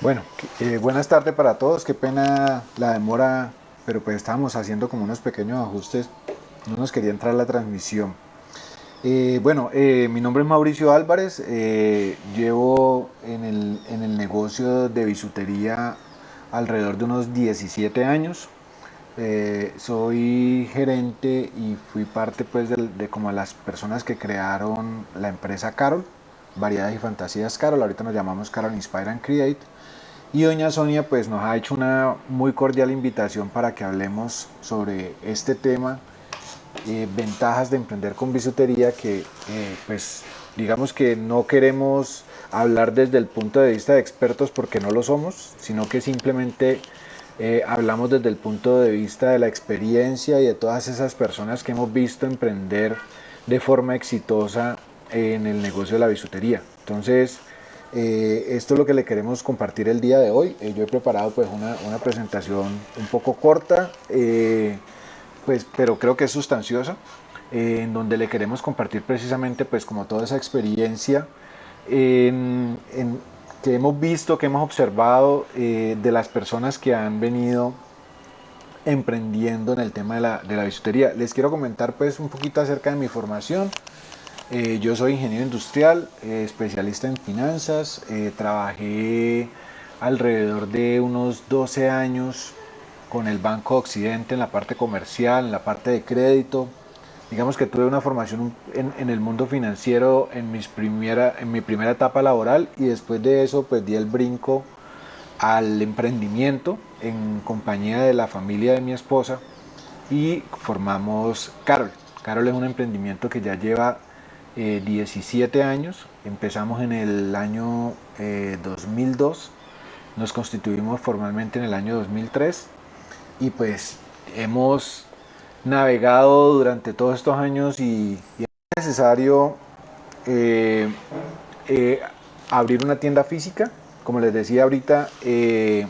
Bueno, eh, buenas tardes para todos, qué pena la demora, pero pues estábamos haciendo como unos pequeños ajustes, no nos quería entrar la transmisión. Eh, bueno, eh, mi nombre es Mauricio Álvarez, llevo en el, en el, negocio de bisutería alrededor de unos 17 años. soy gerente y fui parte pues de, como las personas que crearon la empresa Carol, Variedades y Fantasías Carol, ahorita nos llamamos Carol Inspire and Create y doña Sonia pues nos ha hecho una muy cordial invitación para que hablemos sobre este tema, eh, ventajas de emprender con bisutería que eh, pues digamos que no queremos hablar desde el punto de vista de expertos porque no lo somos, sino que simplemente eh, hablamos desde el punto de vista de la experiencia y de todas esas personas que hemos visto emprender de forma exitosa en el negocio de la bisutería. Entonces, eh, esto es lo que le queremos compartir el día de hoy. Eh, yo he preparado pues una, una, presentación un poco corta, eh, pues, pero creo que es sustanciosa, en donde le queremos compartir precisamente pues como toda esa experiencia en, en, que hemos visto, que hemos observado de las personas que han venido emprendiendo en el tema de la, de la bisutería. Les quiero comentar pues un poquito acerca de mi formación. Eh, yo soy ingeniero industrial, eh, especialista en finanzas, eh, trabajé alrededor de unos 12 años con el Banco Occidente en la parte comercial, en la parte de crédito. Digamos que tuve una formación en, el mundo financiero en, mis primera, en mi primera etapa laboral y después de eso pues di el brinco al emprendimiento en compañía de la familia de mi esposa y formamos Carol. Carol es un emprendimiento que ya lleva 17 eh, años, empezamos en el año 2002, eh, nos constituimos formalmente en el año 2003 y pues hemos navegado durante todos estos años y, es necesario eh, abrir una tienda física. Como les decía ahorita, he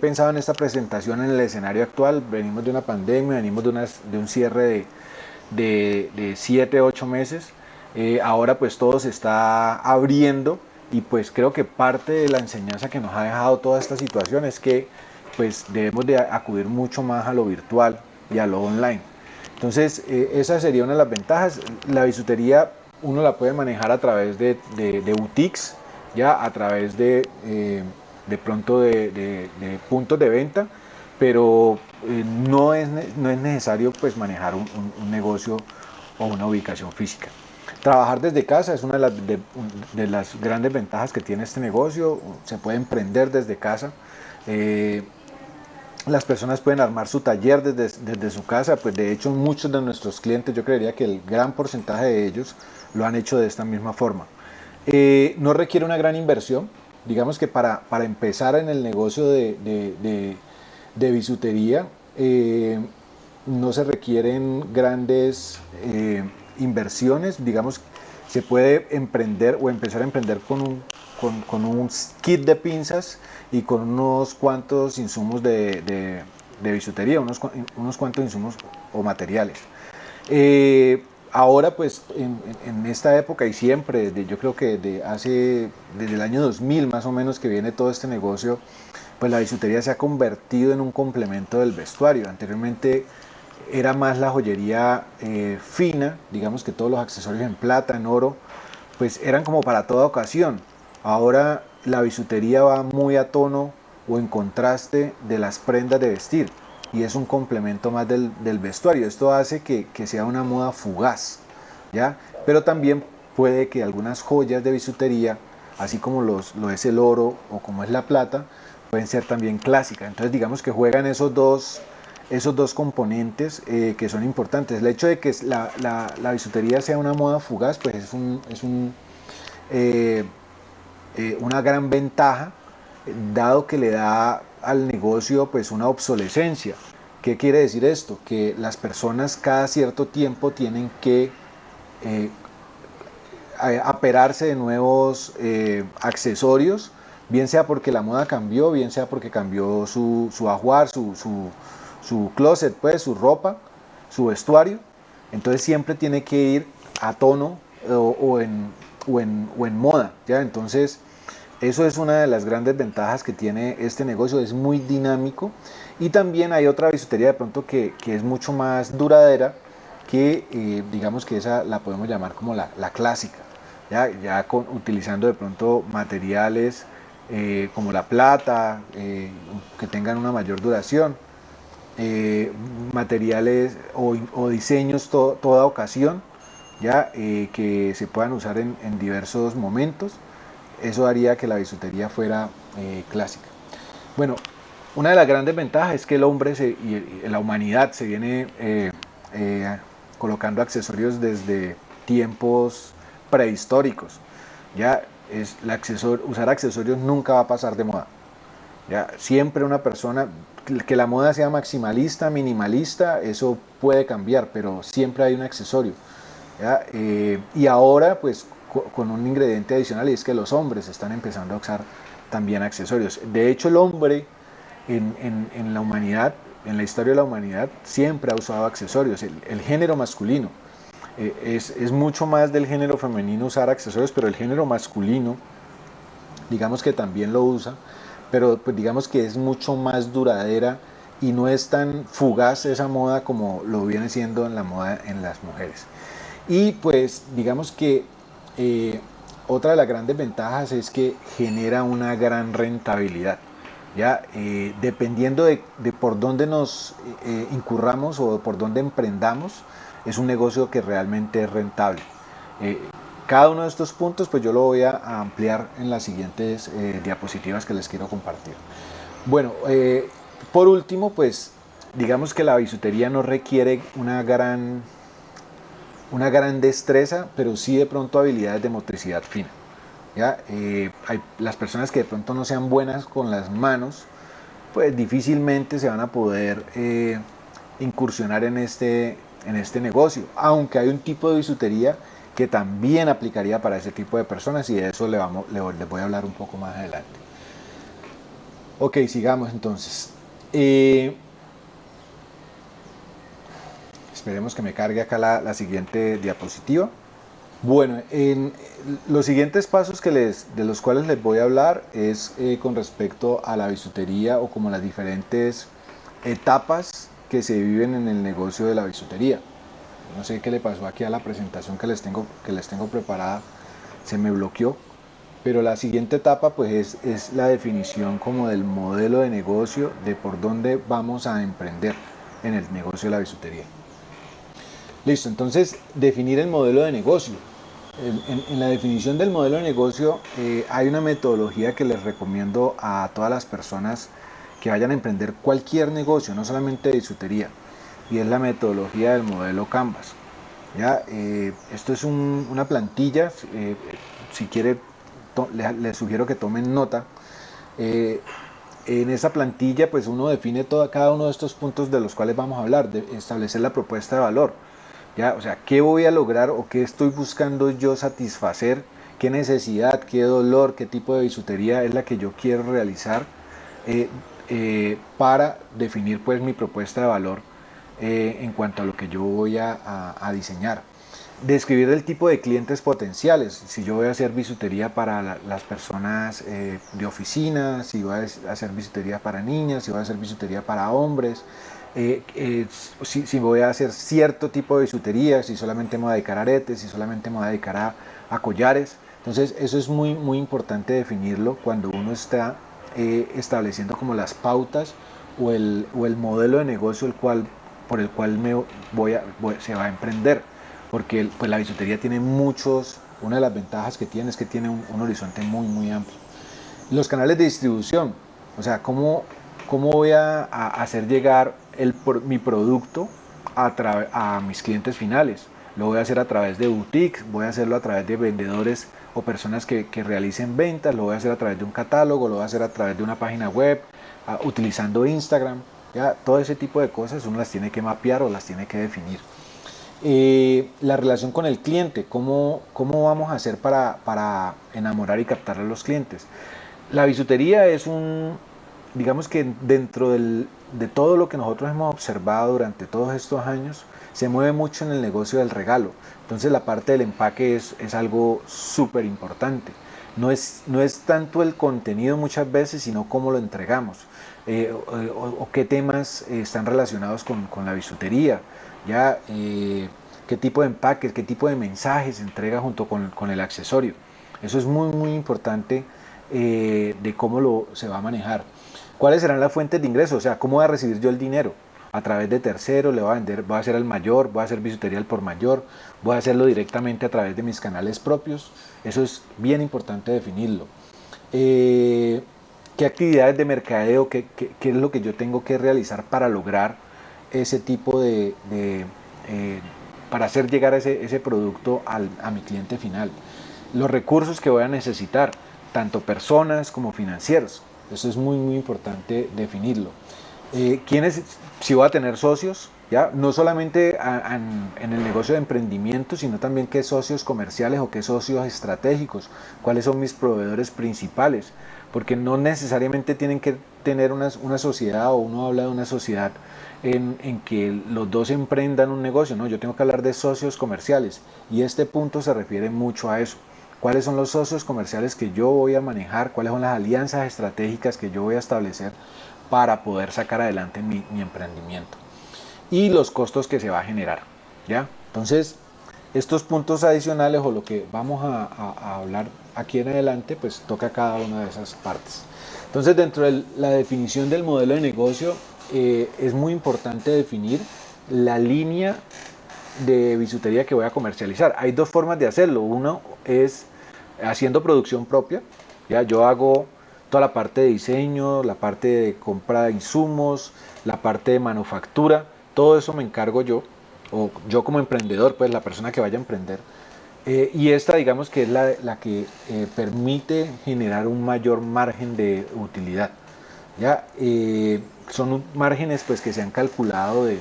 pensado en esta presentación en el escenario actual, venimos de una pandemia, venimos de, de un cierre de, de, 7, 8 meses, eh, ahora pues todo se está abriendo y pues creo que parte de la enseñanza que nos ha dejado toda esta situación es que pues debemos de acudir mucho más a lo virtual y a lo online. Entonces eh, esa sería una de las ventajas. La bisutería uno la puede manejar a través de, boutiques, ya a través de, eh, pronto de, puntos de venta, pero no, es, no es necesario pues manejar un negocio o una ubicación física. Trabajar desde casa es una de las, grandes ventajas que tiene este negocio, se puede emprender desde casa. Eh, las personas pueden armar su taller desde, su casa, pues de hecho muchos de nuestros clientes, yo creería que el gran porcentaje de ellos lo han hecho de esta misma forma. Eh, no requiere una gran inversión, digamos que para, para empezar en el negocio de, bisutería eh, no se requieren grandes inversiones, digamos, se puede emprender o empezar a emprender con un, kit de pinzas y con unos cuantos insumos de, de, bisutería, unos, unos, cuantos insumos o materiales. Eh, ahora pues en, esta época y siempre, yo creo que de hace, desde el año 2000 más o menos que viene todo este negocio, pues la bisutería se ha convertido en un complemento del vestuario. Anteriormente era más la joyería eh, fina, digamos que todos los accesorios en plata, en oro, pues eran como para toda ocasión. Ahora la bisutería va muy a tono o en contraste de las prendas de vestir y es un complemento más del, vestuario. Esto hace que, sea una moda fugaz, ¿ya? Pero también puede que algunas joyas de bisutería, así como lo es el oro o como es la plata, pueden ser también clásicas. Entonces digamos que juegan esos dos esos dos componentes eh, que son importantes. El hecho de que la, la, bisutería sea una moda fugaz, pues es, un, es un, eh, eh, una gran ventaja, dado que le da al negocio pues una obsolescencia. ¿Qué quiere decir esto? Que las personas cada cierto tiempo tienen que aperarse de nuevos accesorios, bien sea porque la moda cambió, bien sea porque cambió su, su ajuar, su, su su closet, pues, su ropa, su vestuario. Entonces siempre tiene que ir a tono o, en, o, en, moda. ¿ya? Entonces Eso es una de las grandes ventajas que tiene este negocio, es muy dinámico y también hay otra bisutería de pronto que, que es mucho más duradera que eh, digamos que esa la podemos llamar como la, la clásica, ya, ya con, utilizando de pronto materiales eh, como la plata, eh, que tengan una mayor duración, materiales o, diseños to, toda ocasión, ya que se puedan usar en, diversos momentos eso haría que la bisutería fuera eh, clásica. Bueno, una de las grandes ventajas es que el hombre y la humanidad se viene eh, eh, colocando accesorios desde tiempos prehistóricos. Ya es usar accesorios nunca va a pasar de moda. Ya siempre una persona que la moda sea maximalista, minimalista, eso puede cambiar, pero siempre hay un accesorio. y ahora, pues con un ingrediente adicional y es que los hombres están empezando a usar también accesorios. De hecho, el hombre en, la humanidad, en la historia de la humanidad, siempre ha usado accesorios. El, género masculino eh, es, es, mucho más del género femenino usar accesorios, pero el género masculino, digamos que también lo usa, pero pues digamos que es mucho más duradera y no es tan fugaz esa moda como lo viene siendo en la moda en las mujeres. Y pues digamos que eh, otra de las grandes ventajas es que genera una gran rentabilidad. ¿ya? Eh, dependiendo de, por dónde nos eh, incurramos o por dónde emprendamos, es un negocio que realmente es rentable. Cada uno de estos puntos pues yo lo voy a ampliar en las siguientes diapositivas que les quiero compartir. Bueno, por último pues digamos que la bisutería no requiere una gran una gran destreza, pero sí de pronto habilidades de motricidad fina. ¿ya? Eh, hay, las personas que de pronto no sean buenas con las manos, pues difícilmente se van a poder eh, incursionar en este, en este negocio, aunque hay un tipo de bisutería que también aplicaría para ese tipo de personas y de eso le vamos, le, les voy a hablar un poco más adelante. Ok, sigamos entonces. Eh, Esperemos que me cargue acá la, siguiente diapositiva. Bueno, en los siguientes pasos que les, de los cuales les voy a hablar es eh, con respecto a la bisutería o como las diferentes etapas que se viven en el negocio de la bisutería. No sé qué le pasó aquí a la presentación que les tengo, que les tengo preparada, se me bloqueó. Pero la siguiente etapa pues es, la definición como del modelo de negocio de por dónde vamos a emprender en el negocio de la bisutería. Listo, entonces definir el modelo de negocio. En, la definición del modelo de negocio eh, hay una metodología que les recomiendo a todas las personas que vayan a emprender cualquier negocio, no solamente bisutería, y es la metodología del modelo Canvas. ¿ya? Eh, esto es una plantilla, eh, si quiere les, sugiero que tomen nota. en esa plantilla pues uno define toda, cada uno de estos puntos de los cuales vamos a hablar, de establecer la propuesta de valor ¿ya? O sea, ¿qué voy a lograr o qué estoy buscando yo satisfacer? ¿Qué necesidad, qué dolor, qué tipo de bisutería es la que yo quiero realizar eh, eh, para definir pues mi propuesta de valor eh, en cuanto a lo que yo voy a, diseñar? Describir el tipo de clientes potenciales, si yo voy a hacer bisutería para las personas de oficina, si voy a hacer bisutería para niñas, si voy a hacer bisutería para hombres, eh, eh, si, voy a hacer cierto tipo de bisutería, si solamente me voy a dedicar a aretes, si solamente me voy a dedicar a, collares. Entonces eso es muy, muy importante definirlo cuando uno está eh, estableciendo como las pautas o el, o el, modelo de negocio el cual, por el cual me voy a, se va a emprender. Porque pues, la bisutería tiene muchos, una de las ventajas que tiene es que tiene un, horizonte muy, muy amplio. Los canales de distribución, o sea, cómo, cómo voy a, hacer llegar el, mi producto a, a mis clientes finales. Lo voy a hacer a través de boutiques, voy a hacerlo a través de vendedores o personas que, que, realicen ventas, lo voy a hacer a través de un catálogo, lo voy a hacer a través de una página web, utilizando Instagram. ¿Ya? Todo ese tipo de cosas uno las tiene que mapear o las tiene que definir. Eh, la relación con el cliente, ¿cómo, cómo vamos a hacer para, para enamorar y captar a los clientes? La bisutería es un, digamos que dentro del, de todo lo que nosotros hemos observado durante todos estos años, se mueve mucho en el negocio del regalo. Entonces la parte del empaque es, es algo súper importante. No es, no es tanto el contenido muchas veces, sino cómo lo entregamos. Eh, o, qué temas están relacionados con, la bisutería, ya eh, qué tipo de empaques, qué tipo de mensajes entrega junto con, el accesorio. Eso es muy muy importante eh, de cómo lo se va a manejar. ¿Cuáles serán las fuentes de ingreso? O sea, ¿cómo voy a recibir yo el dinero? A través de terceros, le voy a vender, voy a hacer al mayor, voy a hacer bisutería al por mayor, voy a hacerlo directamente a través de mis canales propios. Eso es bien importante definirlo. Eh, ¿Qué actividades de mercadeo, qué, qué, es lo que yo tengo que realizar para lograr ese tipo de, eh, para hacer llegar ese, ese producto al, a mi cliente final? Los recursos que voy a necesitar, tanto personas como financieros. Eso es muy, muy importante definirlo. Eh, ¿quiénes, si voy a tener socios, no solamente en el negocio de emprendimiento, sino también qué socios comerciales o qué socios estratégicos, cuáles son mis proveedores principales, porque no necesariamente tienen que tener una, sociedad o uno habla de una sociedad en, que los dos emprendan un negocio, no, yo tengo que hablar de socios comerciales y este punto se refiere mucho a eso. ¿Cuáles son los socios comerciales que yo voy a manejar? ¿Cuáles son las alianzas estratégicas que yo voy a establecer para poder sacar adelante mi emprendimiento? Y los costos que se va a generar. ¿ya? Entonces, estos puntos adicionales o lo que vamos a, hablar aquí en adelante, pues toca cada una de esas partes. Entonces, dentro de la definición del modelo de negocio, eh, es muy importante definir la línea de bisutería que voy a comercializar. Hay dos formas de hacerlo. Uno es haciendo producción propia. Ya yo hago toda la parte de diseño, la parte de compra de insumos, la parte de manufactura, todo eso me encargo yo, o yo como emprendedor, pues la persona que vaya a emprender. Eh, y esta digamos que es la, la que eh, permite generar un mayor margen de utilidad. ¿ya? Eh, son márgenes pues que se han calculado de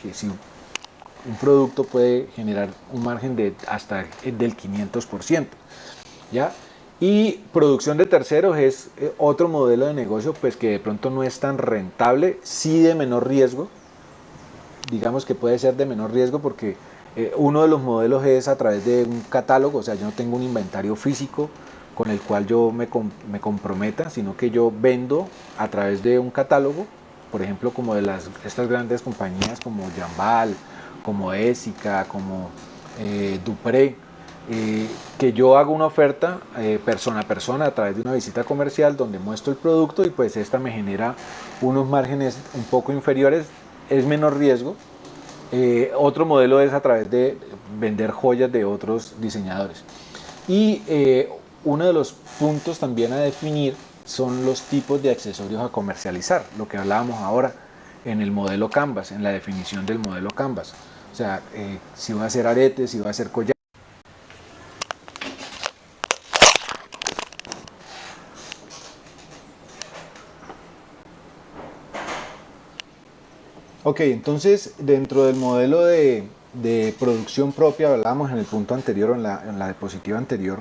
que si un producto puede generar un margen de hasta del 500%. ¿ya? Y producción de terceros es otro modelo de negocio pues que de pronto no es tan rentable, sí de menor riesgo, digamos que puede ser de menor riesgo porque eh, uno de los modelos es a través de un catálogo, o sea, yo no tengo un inventario físico con el cual yo me, me comprometa, sino que yo vendo a través de un catálogo, por ejemplo, como de las, estas grandes compañías como Jambal, como Esica, como eh, Dupré, eh, que yo hago una oferta eh, persona a persona a través de una visita comercial donde muestro el producto y pues esta me genera unos márgenes un poco inferiores, es menor riesgo. Eh, otro modelo es a través de vender joyas de otros diseñadores. Y uno de los puntos también a definir son los tipos de accesorios a comercializar, lo que hablábamos ahora en el modelo Canvas, en la definición del modelo Canvas. O sea, si va a hacer aretes, si va a hacer collares, Ok, entonces dentro del modelo de, producción propia, hablábamos en el punto anterior, en la, en la diapositiva anterior,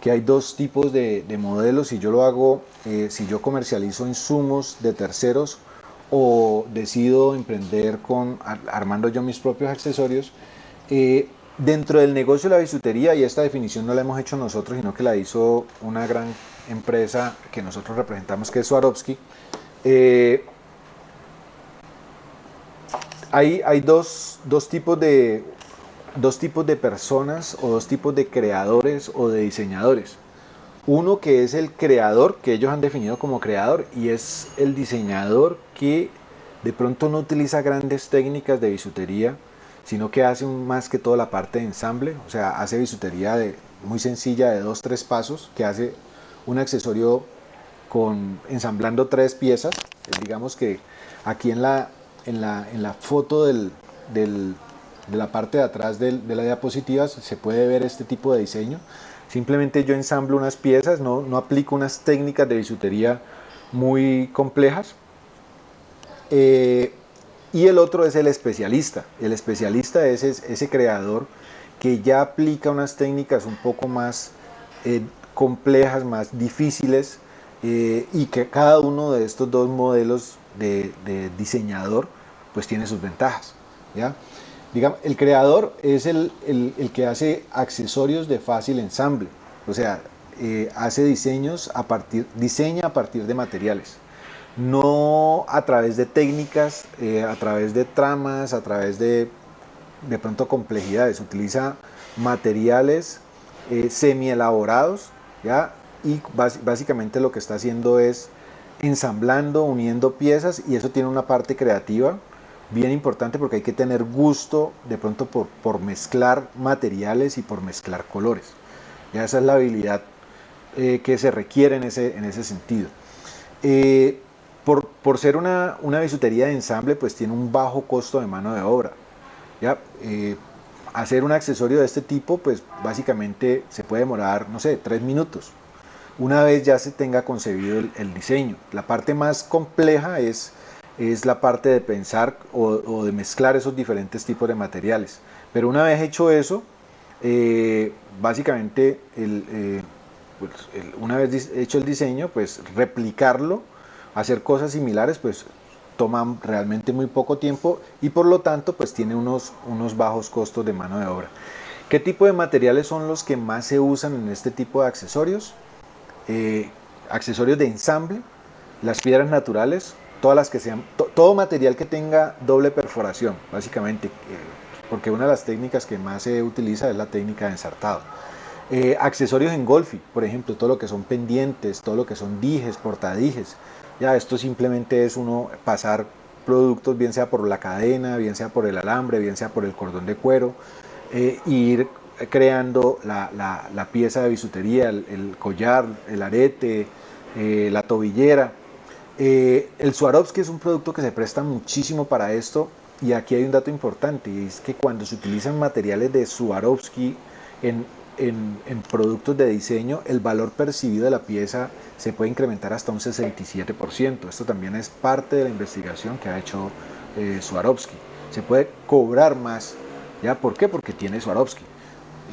que hay dos tipos de, modelos. Si yo lo hago, eh, si yo comercializo insumos de terceros o decido emprender con armando yo mis propios accesorios, eh, dentro del negocio de la bisutería, y esta definición no la hemos hecho nosotros, sino que la hizo una gran empresa que nosotros representamos, que es Swarovski, eh, hay, dos, tipos de, dos tipos de personas o dos tipos de creadores o de diseñadores. Uno que es el creador, que ellos han definido como creador, y es el diseñador que de pronto no utiliza grandes técnicas de bisutería, sino que hace más que todo la parte de ensamble, o sea, hace bisutería de, muy sencilla de dos, tres pasos, que hace un accesorio ensamblando tres piezas. Digamos que aquí en la, en la, en la foto del, del, de la parte de atrás de la diapositiva se puede ver este tipo de diseño. Simplemente yo ensamblo unas piezas, no, no aplico unas técnicas de bisutería muy complejas. Eh, y el otro es el especialista. El especialista es ese, creador que ya aplica unas técnicas un poco más eh, complejas, más difíciles, eh, y que cada uno de estos dos modelos de, diseñador pues tiene sus ventajas. ¿ya? Digamos, el creador es el, el, que hace accesorios de fácil ensamble. O sea, eh, hace diseños a partir, diseña a partir de materiales, no a través de técnicas, eh, a través de tramas, a través de de pronto complejidades, utiliza materiales eh, semi elaborados, ¿ya? y básicamente lo que está haciendo es ensamblando, uniendo piezas y eso tiene una parte creativa bien importante porque hay que tener gusto de pronto por, por mezclar materiales y por mezclar colores. Ya esa es la habilidad eh, que se requiere en ese, en ese sentido. Eh, por, por, ser una, una bisutería de ensamble, pues tiene un bajo costo de mano de obra. ¿ya? Eh, hacer un accesorio de este tipo, pues básicamente se puede demorar, no sé, tres minutos. Una vez ya se tenga concebido el, diseño. La parte más compleja es, es la parte de pensar o, de mezclar esos diferentes tipos de materiales. Pero una vez hecho eso, básicamente el, pues, una vez hecho el diseño, pues replicarlo, hacer cosas similares, pues toma realmente muy poco tiempo y por lo tanto pues tiene unos, unos bajos costos de mano de obra. ¿Qué tipo de materiales son los que más se usan en este tipo de accesorios? Eh, accesorios de ensamble, las piedras naturales, todas las que sean, todo material que tenga doble perforación, básicamente, eh, porque una de las técnicas que más se utiliza es la técnica de ensartado. Eh, accesorios en golfi, por ejemplo, todo lo que son pendientes, todo lo que son dijes, portadijes. Ya esto simplemente es uno pasar productos, bien sea por la cadena, bien sea por el alambre, bien sea por el cordón de cuero, e ir creando la, pieza de bisutería, el, collar, el arete, eh, la tobillera. el Swarovski es un producto que se presta muchísimo para esto y aquí hay un dato importante y es que cuando se utilizan materiales de Swarovski en en, productos de diseño el valor percibido de la pieza se puede incrementar hasta un 67%. Esto también es parte de la investigación que ha hecho eh, Swarovski. Se puede cobrar más. ¿Ya? ¿Por qué? Porque tiene Swarovski.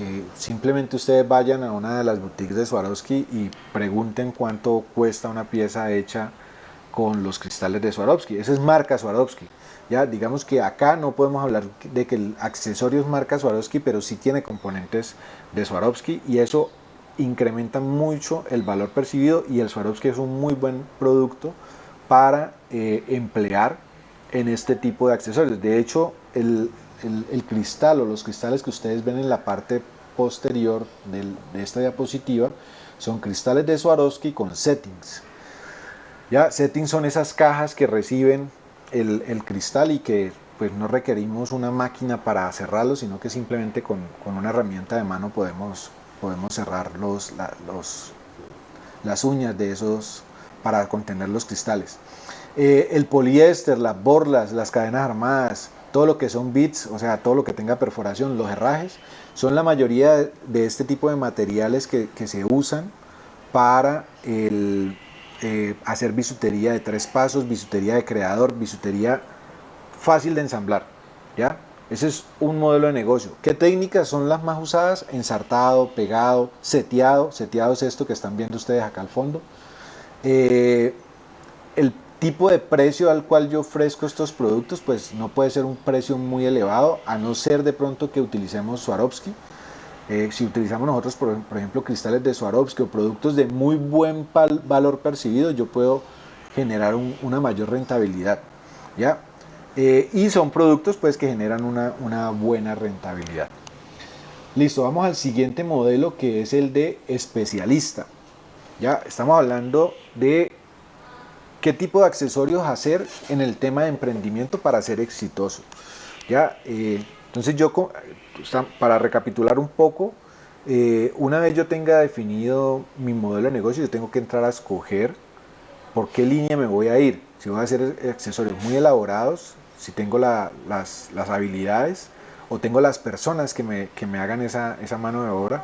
Eh, simplemente ustedes vayan a una de las boutiques de Swarovski y pregunten cuánto cuesta una pieza hecha con los cristales de Swarovski. Esa es marca Swarovski. Ya, digamos que acá no podemos hablar de que el accesorio es marca Swarovski, pero sí tiene componentes de Swarovski y eso incrementa mucho el valor percibido y el Swarovski es un muy buen producto para eh, emplear en este tipo de accesorios. De hecho, el, cristal o los cristales que ustedes ven en la parte posterior de esta diapositiva son cristales de Swarovski con settings. Ya, settings son esas cajas que reciben el, cristal y que pues no requerimos una máquina para cerrarlo, sino que simplemente con, una herramienta de mano podemos, podemos cerrar los, los, las uñas de esos para contener los cristales. Eh, el poliéster, las borlas, las cadenas armadas, todo lo que son bits, o sea, todo lo que tenga perforación, los herrajes, son la mayoría de este tipo de materiales que, se usan para eh, hacer bisutería de tres pasos, bisutería de creador, bisutería fácil de ensamblar. ¿ya? Ese es un modelo de negocio. ¿Qué técnicas son las más usadas? Ensartado, pegado, seteado. Seteado es esto que están viendo ustedes acá al fondo. Eh, tipo de precio al cual yo ofrezco estos productos, pues no puede ser un precio muy elevado, a no ser de pronto que utilicemos Swarovski. Eh, si utilizamos nosotros, por, ejemplo, cristales de Swarovski o productos de muy buen valor percibido, yo puedo generar una mayor rentabilidad. ¿ya? Eh, y son productos pues, que generan una, una buena rentabilidad. Listo, vamos al siguiente modelo que es el de especialista. Ya estamos hablando de qué tipo de accesorios hacer en el tema de emprendimiento para ser exitoso. Ya, eh, entonces yo para recapitular un poco, eh, una vez yo tenga definido mi modelo de negocio, yo tengo que entrar a escoger por qué línea me voy a ir. Si voy a hacer accesorios muy elaborados, si tengo las, habilidades o tengo las personas que me, que me hagan esa, esa, mano de obra,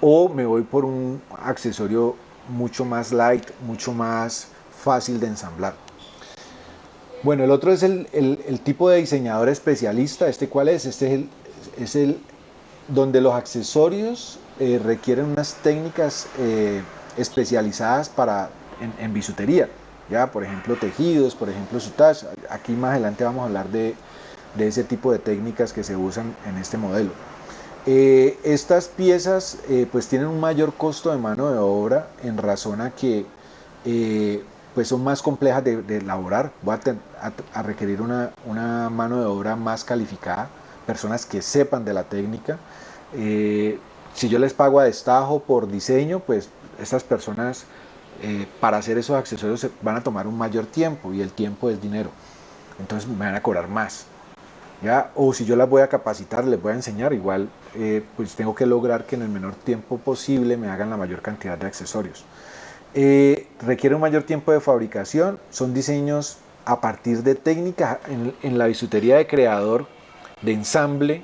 o me voy por un accesorio mucho más light, mucho más fácil de ensamblar. Bueno, el otro es el, tipo de diseñador especialista. ¿Este cuál es? Este es el, es el donde los accesorios eh, requieren unas técnicas eh, especializadas para, en, bisutería, ya por ejemplo tejidos, por ejemplo sutage. Aquí más adelante vamos a hablar de, ese tipo de técnicas que se usan en este modelo. Eh, estas piezas pues tienen un mayor costo de mano de obra en razón a que pues son más complejas de, elaborar, voy a, requerir una, mano de obra más calificada, personas que sepan de la técnica. si yo les pago a destajo por diseño, pues estas personas para hacer esos accesorios van a tomar un mayor tiempo y el tiempo es dinero, entonces me van a cobrar más. ¿ya? O si yo las voy a capacitar, les voy a enseñar, igual eh, pues tengo que lograr que en el menor tiempo posible me hagan la mayor cantidad de accesorios. Eh, requiere un mayor tiempo de fabricación, son diseños a partir de técnicas en, la bisutería de creador, de ensamble,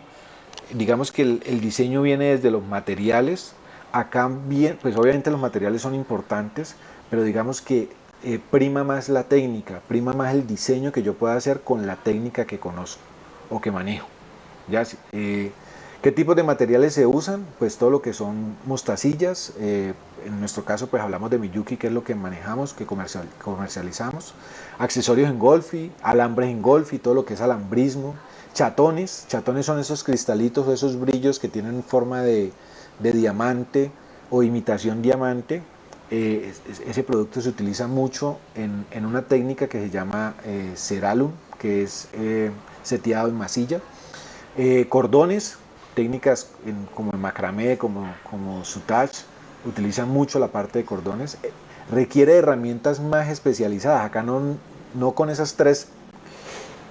digamos que el, diseño viene desde los materiales, acá bien, pues obviamente los materiales son importantes, pero digamos que eh, prima más la técnica, prima más el diseño que yo pueda hacer con la técnica que conozco o que manejo. ¿Ya? Eh, ¿Qué tipos de materiales se usan? Pues todo lo que son mostacillas, eh, en nuestro caso pues hablamos de Miyuki, que es lo que manejamos, que comercial, comercializamos, accesorios en golfi, alambres en golfi, todo lo que es alambrismo, chatones, chatones son esos cristalitos esos brillos que tienen forma de, diamante o imitación diamante, eh, ese producto se utiliza mucho en, una técnica que se llama Ceralum, que es seteado en masilla. Eh, cordones, técnicas como el macramé, como, como sutage, utilizan mucho la parte de cordones. Eh, requiere herramientas más especializadas. Acá no, no con esas tres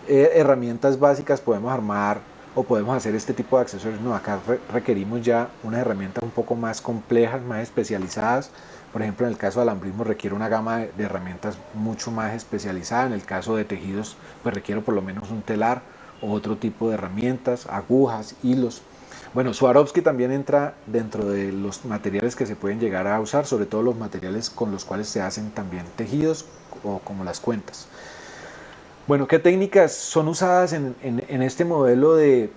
eh, herramientas básicas podemos armar o podemos hacer este tipo de accesorios. No, acá requerimos ya unas herramientas un poco más complejas, más especializadas. Por ejemplo, en el caso del alambrismo requiere una gama de, herramientas mucho más especializada. En el caso de tejidos, pues requiero por lo menos un telar o otro tipo de herramientas, agujas, hilos. Bueno, Swarovski también entra dentro de los materiales que se pueden llegar a usar, sobre todo los materiales con los cuales se hacen también tejidos o como las cuentas. Bueno, ¿qué técnicas son usadas en, este modelo de,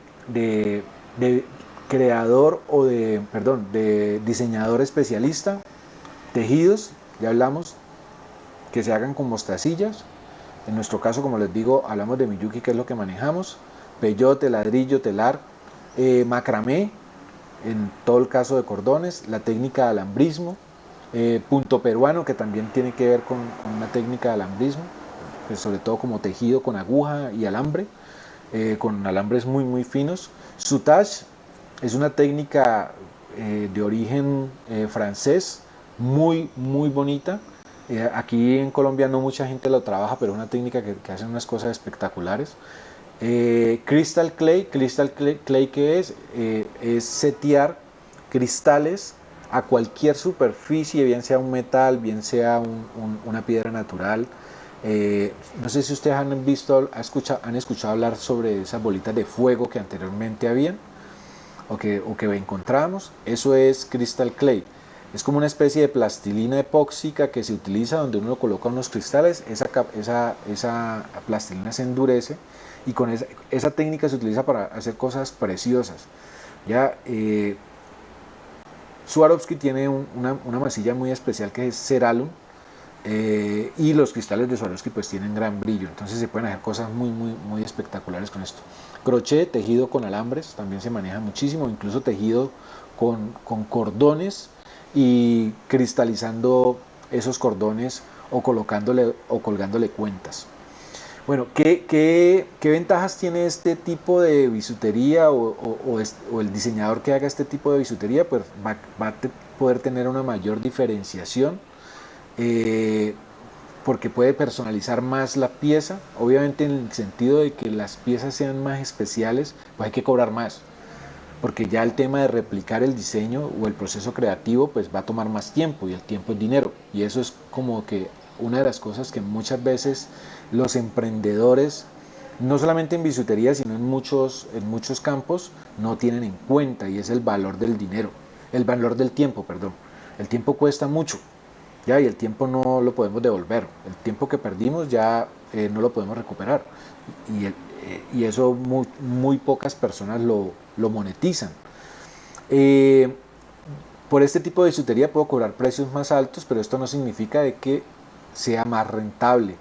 creador o de, perdón, de diseñador especialista? Tejidos, ya hablamos, que se hagan con mostacillas. En nuestro caso, como les digo, hablamos de Miyuki, que es lo que manejamos. Peyote, ladrillo, telar, eh, macramé, en todo el caso de cordones, la técnica de alambrismo, eh, punto peruano, que también tiene que ver con una técnica de alambrismo. Pues, sobre todo como tejido con aguja y alambre, eh, con alambres muy muy finos. Soutage es una técnica de origen francés, muy muy bonita. aquí en Colombia no mucha gente lo trabaja, pero es una técnica que, hace unas cosas espectaculares. Crystal clay, crystal clay, que es, es setear cristales a cualquier superficie, bien sea un metal, bien sea una piedra natural, eh, no sé si ustedes han visto, han escuchado hablar sobre esas bolitas de fuego que anteriormente habían o que, o que encontramos. Eso es crystal clay. Es como una especie de plastilina epóxica que se utiliza donde uno coloca unos cristales, esa, esa, esa plastilina se endurece y con esa, técnica se utiliza para hacer cosas preciosas. Ya, eh, Swarovski tiene una, una masilla muy especial que es Ceralum, eh, y los cristales de Swarovski pues tienen gran brillo, entonces se pueden hacer cosas muy, muy, muy espectaculares con esto. Crochet, tejido con alambres, también se maneja muchísimo, incluso tejido con, con cordones y cristalizando esos cordones o colocándole o colgándole cuentas. Bueno, ¿qué, qué, qué ventajas tiene este tipo de bisutería o, o, el diseñador que haga este tipo de bisutería? Pues va, va a poder tener una mayor diferenciación eh, porque puede personalizar más la pieza, obviamente en el sentido de que las piezas sean más especiales, pues hay que cobrar más, porque ya el tema de replicar el diseño o el proceso creativo pues va a tomar más tiempo y el tiempo es dinero y eso es como que una de las cosas que muchas veces los emprendedores no solamente en bisutería sino en muchos, en muchos campos no tienen en cuenta y es el valor del dinero, el valor del tiempo, perdón. El tiempo cuesta mucho, ya, y el tiempo no lo podemos devolver. El tiempo que perdimos ya eh, no lo podemos recuperar. Y, eh, eso muy, pocas personas lo, monetizan. Eh, por este tipo de bisutería puedo cobrar precios más altos, pero esto no significa de que sea más rentable.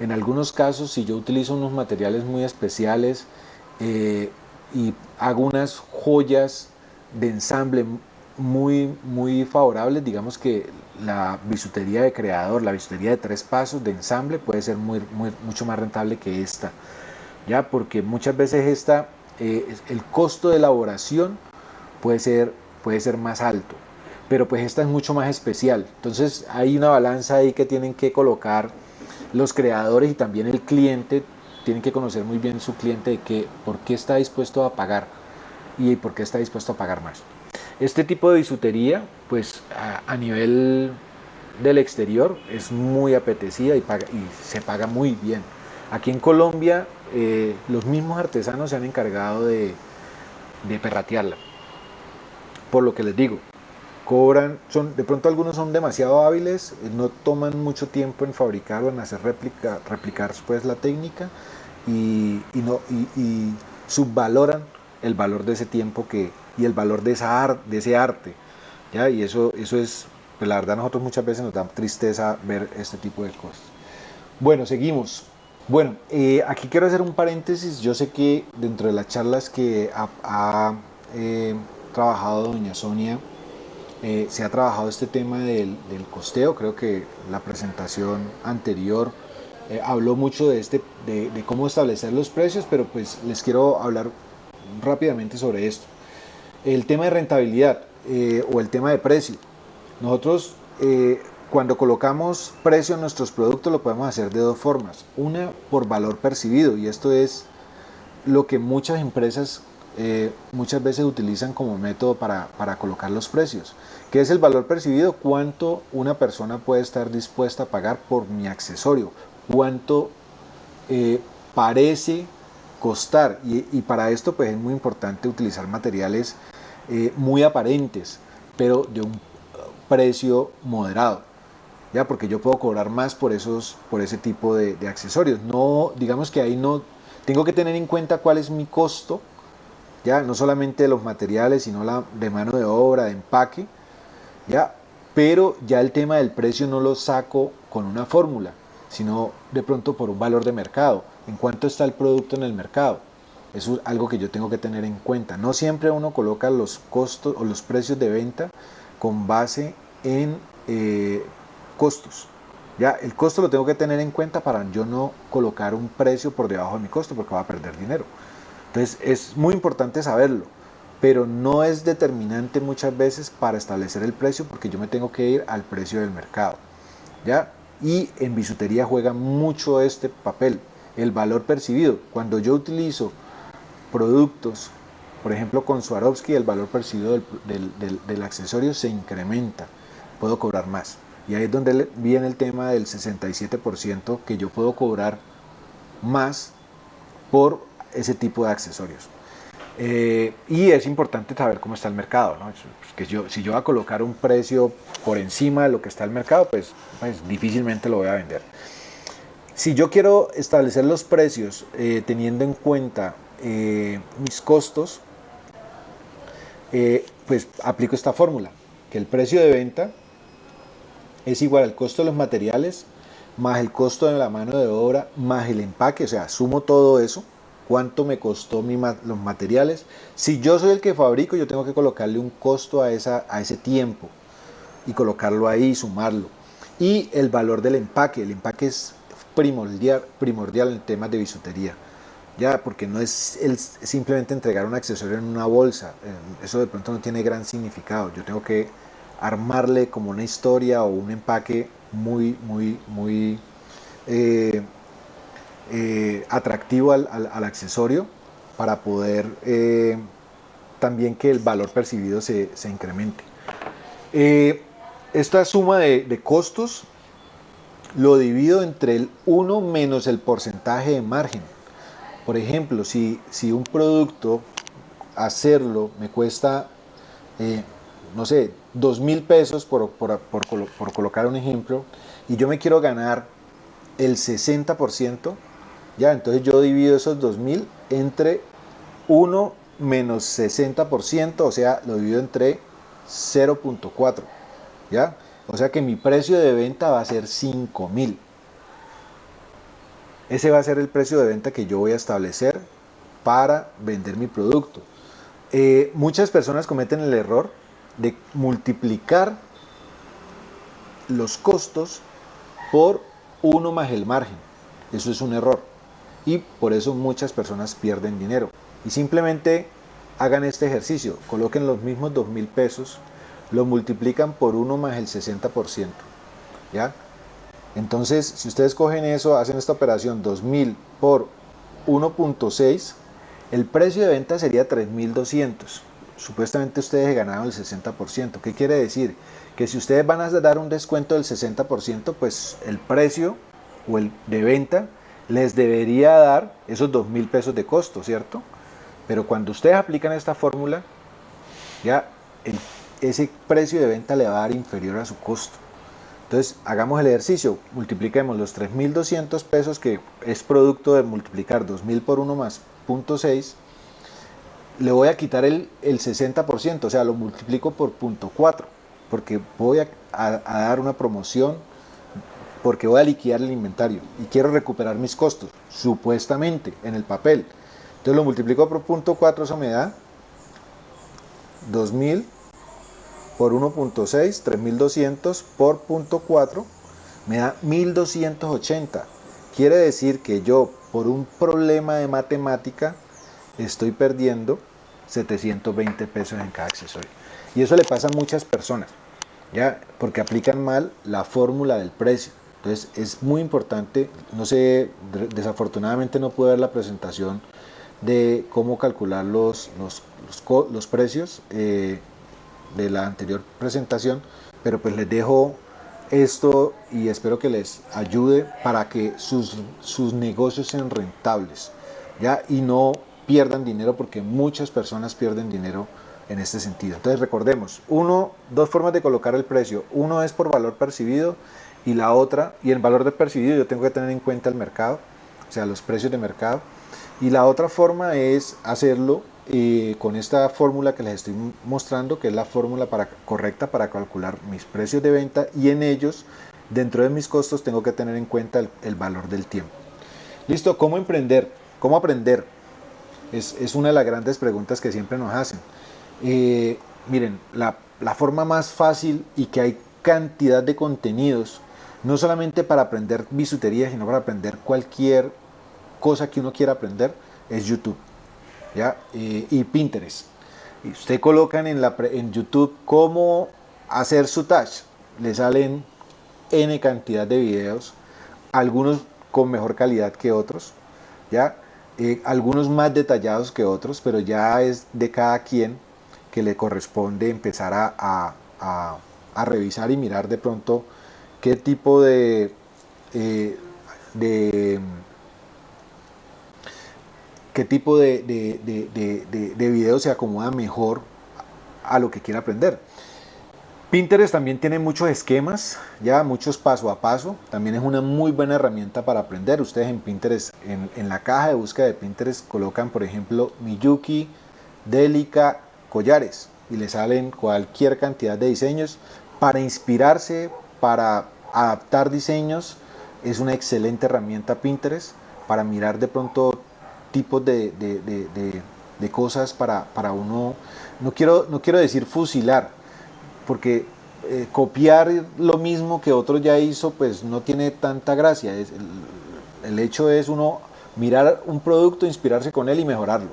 En algunos casos, si yo utilizo unos materiales muy especiales y hago unas joyas de ensamble muy, muy favorables, digamos que la bisutería de creador, la bisutería de tres pasos de ensamble puede ser mucho más rentable que esta, ya porque muchas veces esta, eh, el costo de elaboración puede ser, puede ser más alto, pero pues esta es mucho más especial, entonces hay una balanza ahí que tienen que colocar los creadores y también el cliente, tienen que conocer muy bien su cliente de que, por qué está dispuesto a pagar y por qué está dispuesto a pagar más. Este tipo de bisutería, pues a, nivel del exterior es muy apetecida y, se paga muy bien. Aquí en Colombia eh, los mismos artesanos se han encargado de, de perratearla. Por lo que les digo, cobran, son, de pronto algunos son demasiado hábiles, no toman mucho tiempo en fabricar o en hacer réplica, replicar pues, la técnica y, no, y subvaloran el valor de ese tiempo que, y el valor de, esa de ese arte. ¿ya? Y eso, eso es, pues la verdad nosotros muchas veces nos da tristeza ver este tipo de cosas. Bueno, seguimos. Bueno, eh, aquí quiero hacer un paréntesis. Yo sé que dentro de las charlas que ha, eh, trabajado doña Sonia, eh, se ha trabajado este tema del, costeo. Creo que la presentación anterior habló mucho de, este, de, cómo establecer los precios, pero pues les quiero hablar rápidamente sobre esto. El tema de rentabilidad eh, o el tema de precio. Nosotros eh, cuando colocamos precio en nuestros productos lo podemos hacer de dos formas. Una por valor percibido y esto es lo que muchas empresas eh, muchas veces utilizan como método para, para, colocar los precios. ¿Qué es el valor percibido? ¿Cuánto una persona puede estar dispuesta a pagar por mi accesorio? ¿Cuánto parece costar y, para esto pues es muy importante utilizar materiales eh, muy aparentes pero de un precio moderado ya porque yo puedo cobrar más por esos por ese tipo de, accesorios no digamos que ahí no tengo que tener en cuenta cuál es mi costo ya no solamente los materiales sino la de mano de obra de empaque pero ya el tema del precio no lo saco con una fórmula sino de pronto por un valor de mercado en cuánto está el producto en el mercado. Eso es algo que yo tengo que tener en cuenta. No siempre uno coloca los costos o los precios de venta con base en eh, costos. Ya, el costo lo tengo que tener en cuenta para yo no colocar un precio por debajo de mi costo porque va a perder dinero. Entonces es muy importante saberlo, pero no es determinante muchas veces para establecer el precio porque yo me tengo que ir al precio del mercado. ¿ya? Y en bisutería juega mucho este papel el valor percibido. Cuando yo utilizo productos, por ejemplo con Swarovski, el valor percibido del, accesorio se incrementa, puedo cobrar más. Y ahí es donde viene el tema del 67% que yo puedo cobrar más por ese tipo de accesorios. Eh, y es importante saber cómo está el mercado. ¿no? Que yo, si yo voy a colocar un precio por encima de lo que está el mercado, pues, pues difícilmente lo voy a vender. Si yo quiero establecer los precios eh, teniendo en cuenta eh, mis costos, pues aplico esta fórmula, que el precio de venta es igual al costo de los materiales más el costo de la mano de obra más el empaque, o sea, sumo todo eso, cuánto me costó los materiales. Si yo soy el que fabrico, yo tengo que colocarle un costo a, esa, a ese tiempo y colocarlo ahí, sumarlo. Y el valor del empaque, el empaque es primordial, en temas de bisutería. Ya, porque no es simplemente entregar un accesorio en una bolsa, eso de pronto no tiene gran significado. Yo tengo que armarle como una historia o un empaque muy, muy, muy eh, eh, atractivo al, accesorio para poder también que el valor percibido se, incremente. esta suma de costos lo divido entre el 1 menos el porcentaje de margen. Por ejemplo, si, si un producto hacerlo me cuesta, eh, no sé, 2 mil pesos por, colocar un ejemplo, y yo me quiero ganar el 60%, ya, entonces yo divido esos 2 mil entre 1 menos 60%, o sea, lo divido entre 0.4, ¿ya? O sea que mi precio de venta va a ser 5 mil. Ese va a ser el precio de venta que yo voy a establecer para vender mi producto. eh, muchas personas cometen el error de multiplicar los costos por uno más el margen. Eso es un error. Y por eso muchas personas pierden dinero. Y simplemente hagan este ejercicio. Coloquen los mismos dos mil pesos, lo multiplican por uno más el 60%. ¿Ya? Entonces, si ustedes cogen eso, hacen esta operación 2000 por 1.6, el precio de venta sería 3200. Supuestamente ustedes ganaron el 60%. ¿Qué quiere decir? Que si ustedes van a dar un descuento del 60%, pues el precio o el de venta les debería dar esos 2000 pesos de costo, ¿cierto? Pero cuando ustedes aplican esta fórmula, ya ese precio de venta le va a dar inferior a su costo. Entonces, hagamos el ejercicio, multipliquemos los 3.200 pesos, que es producto de multiplicar 2.000 por 1 más 0.6, le voy a quitar el, 60%, o sea, lo multiplico por 0.4, porque voy a, dar una promoción, porque voy a liquidar el inventario y quiero recuperar mis costos, supuestamente, en el papel. Entonces lo multiplico por 0.4, eso me da 2.000 por 1.6, 3200 por 0.4 me da 1280. Quiere decir que yo por un problema de matemática estoy perdiendo 720 pesos en cada accesorio. Y eso le pasa a muchas personas, ¿ya? Porque aplican mal la fórmula del precio. Entonces es muy importante, no sé, desafortunadamente no pude ver la presentación de cómo calcular los, los, los, precios. Eh, de la anterior presentación, pero pues les dejo esto y espero que les ayude para que sus, sus negocios sean rentables ¿ya? y no pierdan dinero porque muchas personas pierden dinero en este sentido. Entonces recordemos, uno, dos formas de colocar el precio. Uno es por valor percibido y la otra, y el valor de percibido yo tengo que tener en cuenta el mercado, o sea, los precios de mercado. Y la otra forma es hacerlo y con esta fórmula que les estoy mostrando, que es la fórmula para, correcta para calcular mis precios de venta y en ellos, dentro de mis costos, tengo que tener en cuenta el, valor del tiempo. Listo, ¿cómo emprender? ¿Cómo aprender? Es, es, una de las grandes preguntas que siempre nos hacen. Eh, miren, la, la forma más fácil y que hay cantidad de contenidos, no solamente para aprender bisutería, sino para aprender cualquier cosa que uno quiera aprender, es YouTube. ¿ya? y Pinterest. Y usted colocan en, la, en YouTube cómo hacer su touch. Le salen N cantidad de videos, algunos con mejor calidad que otros, ¿ya? Eh, algunos más detallados que otros, pero ya es de cada quien que le corresponde empezar a, a, revisar y mirar de pronto qué tipo de, eh, de qué tipo de, de, video se acomoda mejor a lo que quiera aprender. Pinterest también tiene muchos esquemas, ya muchos paso a paso. También es una muy buena herramienta para aprender. Ustedes en Pinterest, en, la caja de búsqueda de Pinterest, colocan, por ejemplo, Miyuki, Delica, collares y le salen cualquier cantidad de diseños para inspirarse, para adaptar diseños. Es una excelente herramienta Pinterest para mirar de pronto tipos de, de, cosas para, para, uno, no quiero, no quiero decir fusilar, porque eh, copiar lo mismo que otro ya hizo, pues no tiene tanta gracia. Es, el, hecho es uno mirar un producto, inspirarse con él y mejorarlo.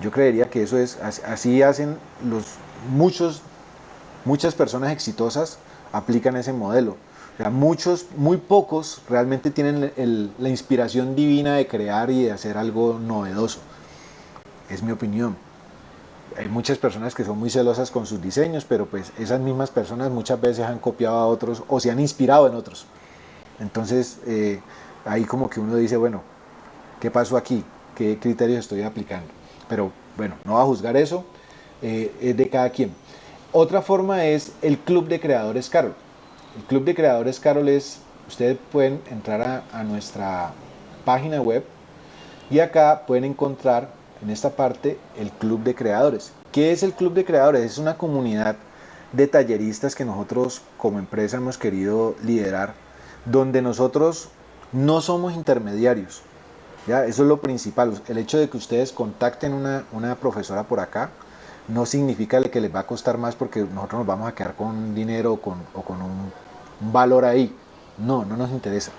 Yo creería que eso es, así hacen los muchos, muchas personas exitosas aplican ese modelo muchos, muy pocos realmente tienen la inspiración divina de crear y de hacer algo novedoso. Es mi opinión. Hay muchas personas que son muy celosas con sus diseños, pero pues esas mismas personas muchas veces han copiado a otros o se han inspirado en otros. Entonces, eh, ahí como que uno dice, bueno, ¿qué pasó aquí? ¿Qué criterios estoy aplicando? Pero bueno, no va a juzgar eso, eh, es de cada quien. Otra forma es el Club de Creadores Carol. El Club de Creadores Carol es, ustedes pueden entrar a, nuestra página web y acá pueden encontrar en esta parte el Club de Creadores. ¿Qué es el Club de Creadores? Es una comunidad de talleristas que nosotros como empresa hemos querido liderar, donde nosotros no somos intermediarios. ¿ya? Eso es lo principal, el hecho de que ustedes contacten una, una profesora por acá, no significa que les va a costar más porque nosotros nos vamos a quedar con dinero o con, o con un, valor ahí. No, no nos interesa.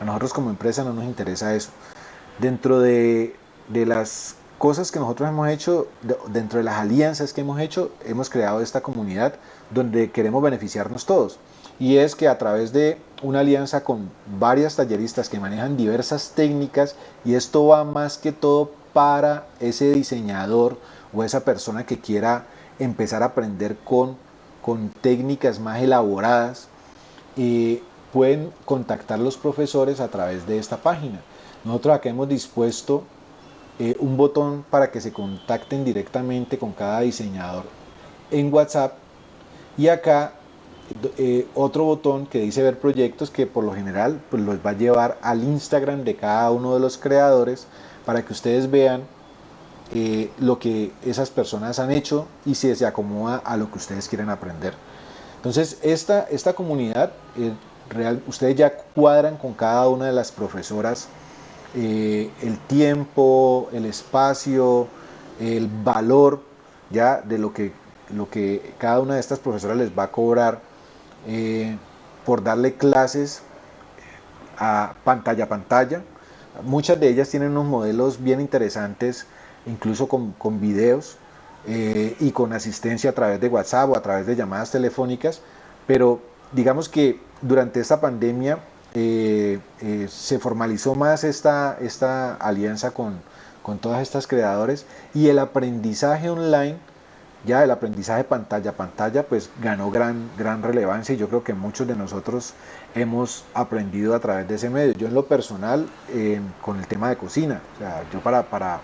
A nosotros como empresa no nos interesa eso. Dentro de, de las cosas que nosotros hemos hecho, dentro de las alianzas que hemos hecho, hemos creado esta comunidad donde queremos beneficiarnos todos. Y es que a través de una alianza con varias talleristas que manejan diversas técnicas, y esto va más que todo para ese diseñador o esa persona que quiera empezar a aprender con, con técnicas más elaboradas, pueden contactar los profesores a través de esta página. Nosotros acá hemos dispuesto eh, un botón para que se contacten directamente con cada diseñador en WhatsApp y acá eh, otro botón que dice ver proyectos que por lo general pues los va a llevar al Instagram de cada uno de los creadores para que ustedes vean eh, lo que esas personas han hecho y si se acomoda a lo que ustedes quieren aprender. Entonces esta, esta comunidad, real, ustedes ya cuadran con cada una de las profesoras eh, el tiempo, el espacio, el valor ya de lo que, lo que cada una de estas profesoras les va a cobrar eh, por darle clases a pantalla a pantalla. Muchas de ellas tienen unos modelos bien interesantes, incluso con, con videos eh, y con asistencia a través de WhatsApp o a través de llamadas telefónicas, pero digamos que durante esta pandemia eh, eh, se formalizó más esta, esta alianza con, con todas estas creadores y el aprendizaje online, ya el aprendizaje pantalla a pantalla, pues ganó gran, gran relevancia y yo creo que muchos de nosotros hemos aprendido a través de ese medio. Yo en lo personal, con el tema de cocina, o sea, yo para, para,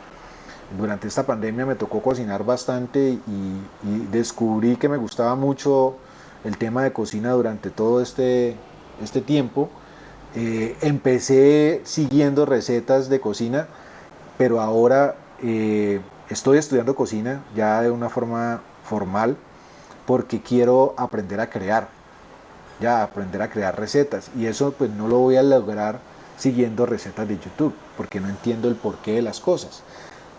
durante esta pandemia me tocó cocinar bastante y, descubrí que me gustaba mucho el tema de cocina durante todo este, este tiempo eh, empecé siguiendo recetas de cocina, pero ahora eh, estoy estudiando cocina ya de una forma formal porque quiero aprender a crear, ya aprender a crear recetas y eso pues no lo voy a lograr siguiendo recetas de YouTube porque no entiendo el porqué de las cosas.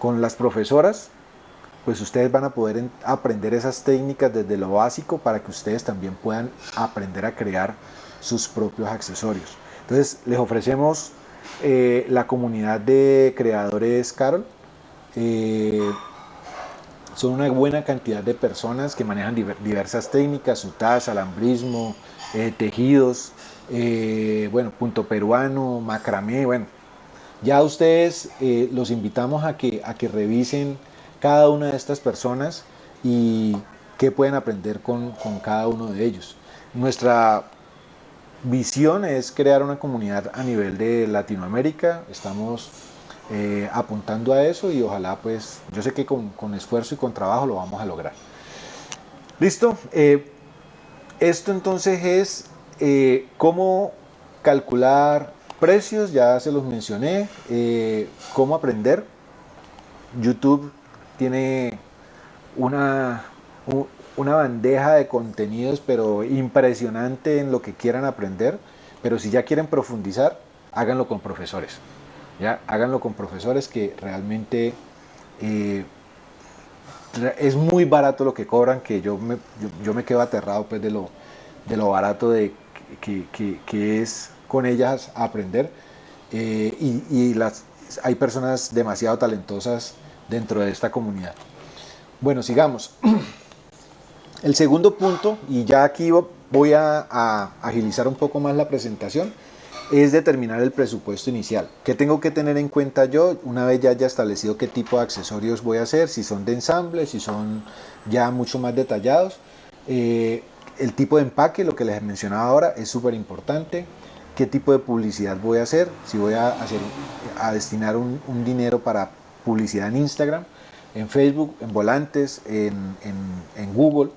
Con las profesoras pues ustedes van a poder aprender esas técnicas desde lo básico para que ustedes también puedan aprender a crear sus propios accesorios. Entonces les ofrecemos eh, la comunidad de creadores Carol. Eh, son una buena cantidad de personas que manejan diversas técnicas, sutas, alambrismo, eh, tejidos, bueno, punto peruano, macramé, bueno. Ya ustedes los invitamos a que, a que revisen cada una de estas personas y qué pueden aprender con, con cada uno de ellos. Nuestra visión es crear una comunidad a nivel de Latinoamérica. Estamos eh, apuntando a eso y ojalá pues yo sé que con, esfuerzo y con trabajo lo vamos a lograr. Listo. Eh, esto entonces es eh, cómo calcular precios, ya se los mencioné, cómo aprender. YouTube tiene una, una bandeja de contenidos, pero impresionante en lo que quieran aprender. Pero si ya quieren profundizar, háganlo con profesores. ¿ya? Háganlo con profesores que realmente eh, es muy barato lo que cobran, que yo me, yo, me quedo aterrado pues, de, lo, de lo barato de, que, que, es con ellas aprender. Eh, y, hay personas demasiado talentosas dentro de esta comunidad. Bueno, sigamos. El segundo punto, y ya aquí voy a, agilizar un poco más la presentación, es determinar el presupuesto inicial. ¿Qué tengo que tener en cuenta yo una vez ya haya establecido qué tipo de accesorios voy a hacer? Si son de ensamble, si son ya mucho más detallados. Eh, el tipo de empaque, lo que les mencionaba ahora, es súper importante. ¿Qué tipo de publicidad voy a hacer? Si voy a, hacer, a destinar un, dinero para publicidad en Instagram, en Facebook, en volantes, en, Google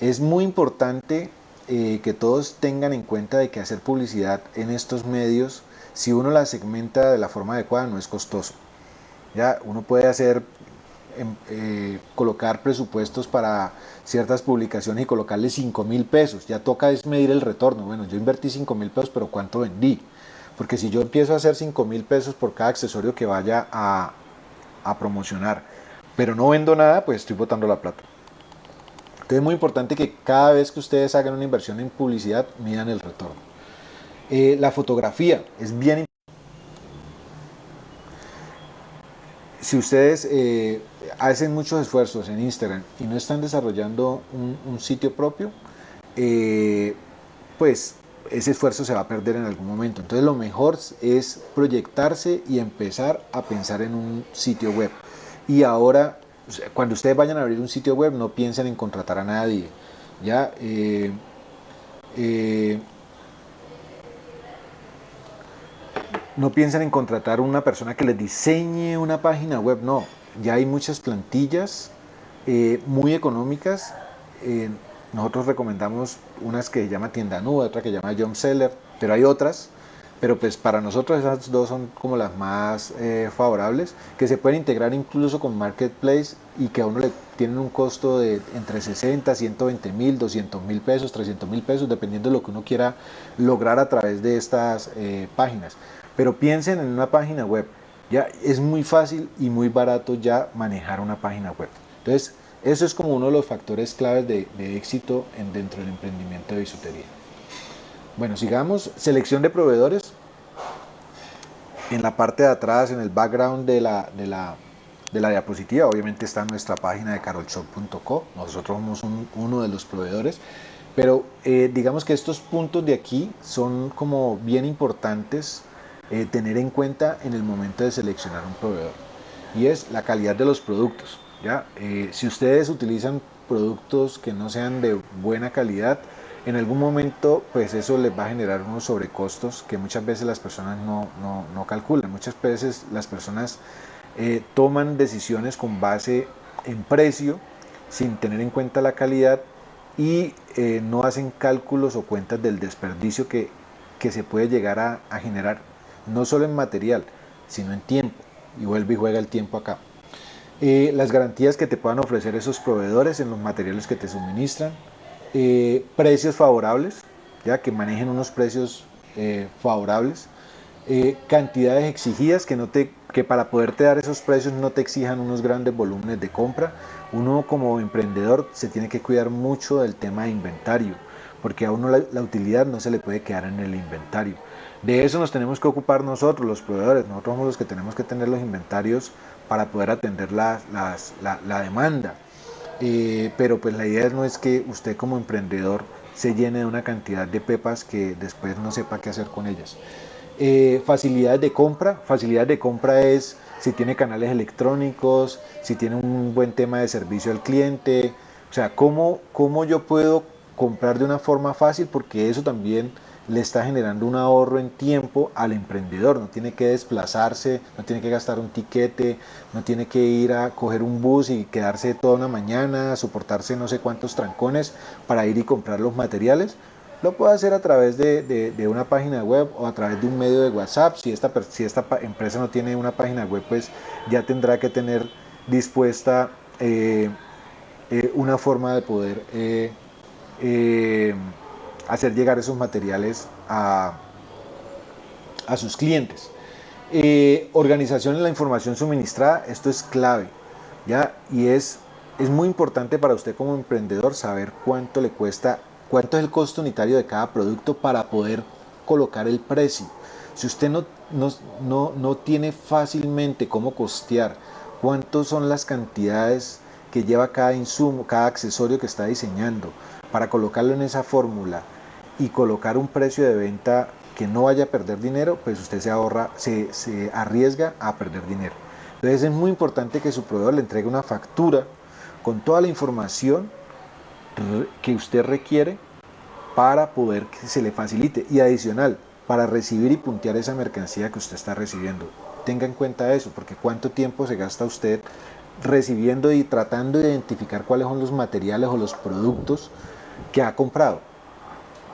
es muy importante eh, que todos tengan en cuenta de que hacer publicidad en estos medios, si uno la segmenta de la forma adecuada, no es costoso. Ya uno puede hacer, em, eh, colocar presupuestos para ciertas publicaciones y colocarle 5 mil pesos. Ya toca es medir el retorno. Bueno, yo invertí 5 mil pesos, pero ¿cuánto vendí? Porque si yo empiezo a hacer 5 mil pesos por cada accesorio que vaya a, promocionar, pero no vendo nada, pues estoy botando la plata. Entonces es muy importante que cada vez que ustedes hagan una inversión en publicidad, midan el retorno. Eh, la fotografía es bien importante. Si ustedes eh, hacen muchos esfuerzos en Instagram y no están desarrollando un, sitio propio, eh, pues ese esfuerzo se va a perder en algún momento. Entonces lo mejor es proyectarse y empezar a pensar en un sitio web. Y ahora cuando ustedes vayan a abrir un sitio web, no piensen en contratar a nadie. ¿ya? Eh, eh, no piensen en contratar una persona que les diseñe una página web, no. Ya hay muchas plantillas eh, muy económicas. nosotros recomendamos unas que llama Tienda Nube, otra que llama Jump Seller, pero hay otras pero pues para nosotros esas dos son como las más eh, favorables, que se pueden integrar incluso con Marketplace y que a uno le tienen un costo de entre 60, 120 mil, 200 mil pesos, 300 mil pesos, dependiendo de lo que uno quiera lograr a través de estas eh, páginas. Pero piensen en una página web, ya es muy fácil y muy barato ya manejar una página web. Entonces, eso es como uno de los factores claves de, éxito en, dentro del emprendimiento de bisutería. Bueno, sigamos. Selección de proveedores. En la parte de atrás, en el background de la, de la, de la diapositiva, obviamente está nuestra página de carolshop.co. Nosotros somos uno de los proveedores. Pero eh, digamos que estos puntos de aquí son como bien importantes eh, tener en cuenta en el momento de seleccionar un proveedor. Y es la calidad de los productos. ¿ya? Eh, si ustedes utilizan productos que no sean de buena calidad, en algún momento pues eso les va a generar unos sobrecostos que muchas veces las personas no, no, calculan. Muchas veces las personas eh, toman decisiones con base en precio sin tener en cuenta la calidad y no hacen cálculos o cuentas del desperdicio que, que se puede llegar a, generar, no solo en material, sino en tiempo. Y vuelve y juega el tiempo acá. Eh, las garantías que te puedan ofrecer esos proveedores en los materiales que te suministran, eh, precios favorables, ya que manejen unos precios eh, favorables, cantidades exigidas que, no te, que para poderte dar esos precios no te exijan unos grandes volúmenes de compra. Uno como emprendedor se tiene que cuidar mucho del tema de inventario, porque a uno la, utilidad no se le puede quedar en el inventario. De eso nos tenemos que ocupar nosotros, los proveedores. Nosotros somos los que tenemos que tener los inventarios para poder atender la, la demanda. Pero pues la idea no es que usted como emprendedor se llene de una cantidad de pepas que después no sepa qué hacer con ellas. Eh, facilidades de compra, facilidad de compra es si tiene canales electrónicos, si tiene un buen tema de servicio al cliente, o sea, cómo, cómo yo puedo comprar de una forma fácil porque eso también le está generando un ahorro en tiempo al emprendedor, no tiene que desplazarse, no tiene que gastar un tiquete, no tiene que ir a coger un bus y quedarse toda una mañana, soportarse no sé cuántos trancones para ir y comprar los materiales. Lo puede hacer a través de, una página web o a través de un medio de WhatsApp. Si esta, si esta empresa no tiene una página web, pues ya tendrá que tener dispuesta eh, eh, una forma de poder eh, hacer llegar esos materiales a, a sus clientes. Eh, organización de la información suministrada, esto es clave, ¿ya? Y es, es muy importante para usted como emprendedor saber cuánto le cuesta, cuánto es el costo unitario de cada producto para poder colocar el precio. Si usted no, no, no, no tiene fácilmente cómo costear, cuántos son las cantidades que lleva cada insumo, cada accesorio que está diseñando, para colocarlo en esa fórmula, y colocar un precio de venta que no vaya a perder dinero, pues usted se ahorra, se, arriesga a perder dinero. Entonces es muy importante que su proveedor le entregue una factura con toda la información que usted requiere para poder que se le facilite y adicional para recibir y puntear esa mercancía que usted está recibiendo. Tenga en cuenta eso, porque cuánto tiempo se gasta usted recibiendo y tratando de identificar cuáles son los materiales o los productos que ha comprado.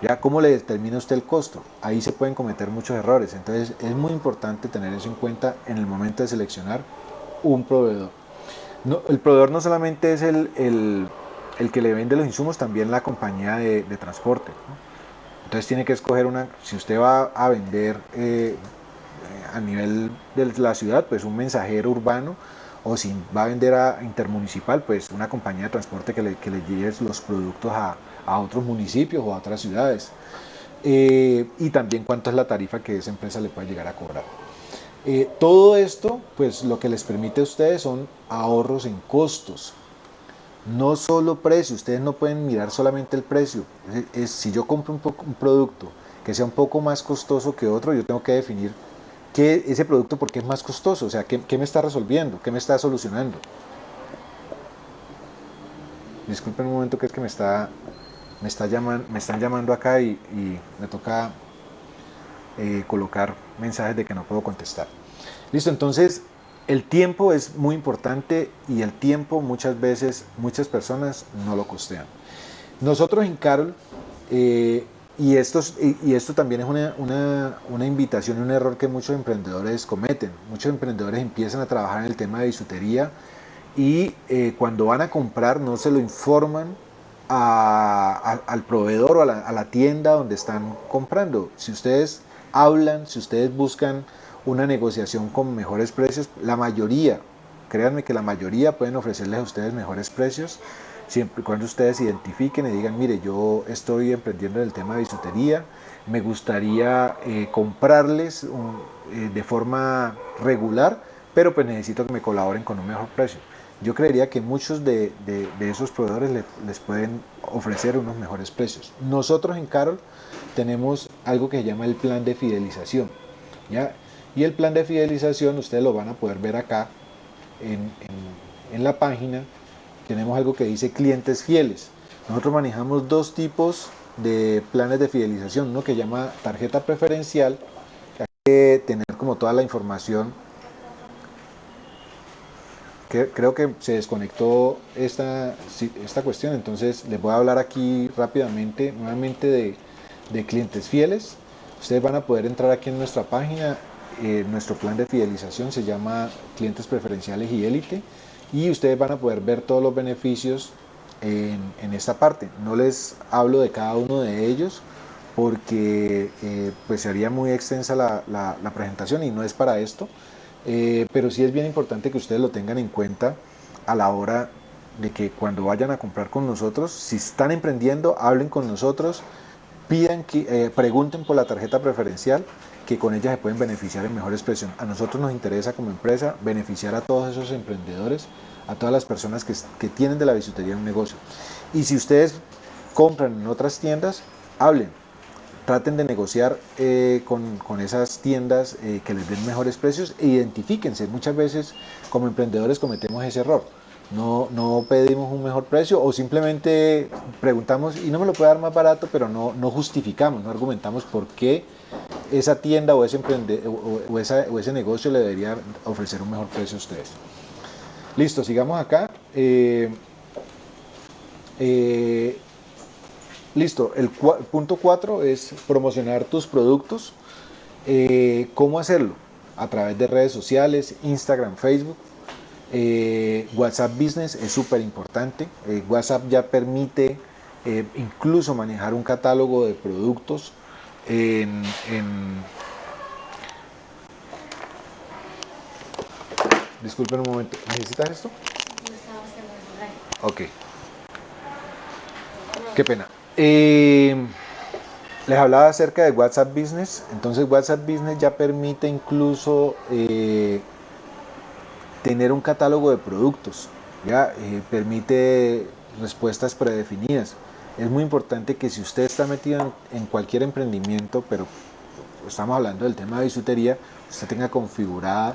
Ya, ¿cómo le determina usted el costo? Ahí se pueden cometer muchos errores. Entonces, es muy importante tener eso en cuenta en el momento de seleccionar un proveedor. No, el proveedor no solamente es el, el, que le vende los insumos, también la compañía de, transporte. Entonces, tiene que escoger una, si usted va a vender eh, a nivel de la ciudad, pues un mensajero urbano o si va a vender a intermunicipal, pues una compañía de transporte que le, que le lleve los productos a, a, otros municipios o a otras ciudades. Eh, y también cuánto es la tarifa que esa empresa le puede llegar a cobrar. Eh, todo esto, pues lo que les permite a ustedes son ahorros en costos. No solo precio, ustedes no pueden mirar solamente el precio. Es, si yo compro un, producto que sea un poco más costoso que otro, yo tengo que definir ¿Qué, ese producto por qué es más costoso, o sea, ¿qué, ¿qué, me está resolviendo? ¿Qué me está solucionando? Disculpen un momento que es que me está me, está me están llamando acá y, me toca eh, colocar mensajes de que no puedo contestar. Listo, entonces el tiempo es muy importante y el tiempo muchas veces muchas personas no lo costean. Nosotros en Carol eh, y, esto, y esto también es una, una, una invitación un error que muchos emprendedores cometen. Muchos emprendedores empiezan a trabajar en el tema de bisutería y eh, cuando van a comprar no se lo informan al proveedor o a la, tienda donde están comprando. Si ustedes hablan, si ustedes buscan una negociación con mejores precios, la mayoría, créanme que la mayoría pueden ofrecerles a ustedes mejores precios siempre cuando ustedes identifiquen y digan, mire, yo estoy emprendiendo en el tema de bisutería, me gustaría eh, comprarles eh, de forma regular, pero pues necesito que me colaboren con un mejor precio. Yo creería que muchos de, de, esos proveedores le, les pueden ofrecer unos mejores precios. Nosotros en Carol tenemos algo que se llama el plan de fidelización. ¿ya? Y el plan de fidelización ustedes lo van a poder ver acá en, en, en la página tenemos algo que dice clientes fieles. Nosotros manejamos dos tipos de planes de fidelización, uno que llama tarjeta preferencial, que hay que tener como toda la información. Creo que se desconectó esta, esta cuestión, entonces les voy a hablar aquí rápidamente, nuevamente de, de clientes fieles. Ustedes van a poder entrar aquí en nuestra página, eh, nuestro plan de fidelización se llama clientes preferenciales y élite y ustedes van a poder ver todos los beneficios en, esta parte. No les hablo de cada uno de ellos porque eh, pues sería muy extensa la, la, presentación y no es para esto, eh, pero sí es bien importante que ustedes lo tengan en cuenta a la hora de que cuando vayan a comprar con nosotros, si están emprendiendo, hablen con nosotros, pidan que, eh, pregunten por la tarjeta preferencial, que con ella se pueden beneficiar en mejores precios. A nosotros nos interesa como empresa beneficiar a todos esos emprendedores, a todas las personas que, que tienen de la bisutería un negocio. Y si ustedes compran en otras tiendas, hablen, traten de negociar eh, con, con, esas tiendas eh, que les den mejores precios e identifíquense. Muchas veces como emprendedores cometemos ese error. No, no pedimos un mejor precio o simplemente preguntamos y no me lo puede dar más barato, pero no, no justificamos, no argumentamos por qué esa tienda o ese, emprende, o, o, esa, o ese negocio le debería ofrecer un mejor precio a ustedes. Listo, sigamos acá. Eh, listo, el punto 4 es promocionar tus productos. Eh, ¿Cómo hacerlo? A través de redes sociales, Instagram, Facebook. Eh, WhatsApp Business es súper importante. WhatsApp ya permite incluso manejar un catálogo de productos en, en disculpen un momento, ¿necesitas esto? Ok. Qué pena. Les hablaba acerca de WhatsApp Business. Entonces WhatsApp Business ya permite incluso eh, tener un catálogo de productos. Ya eh, permite respuestas predefinidas es muy importante que si usted está metido en, en, cualquier emprendimiento, pero estamos hablando del tema de bisutería, usted tenga configurada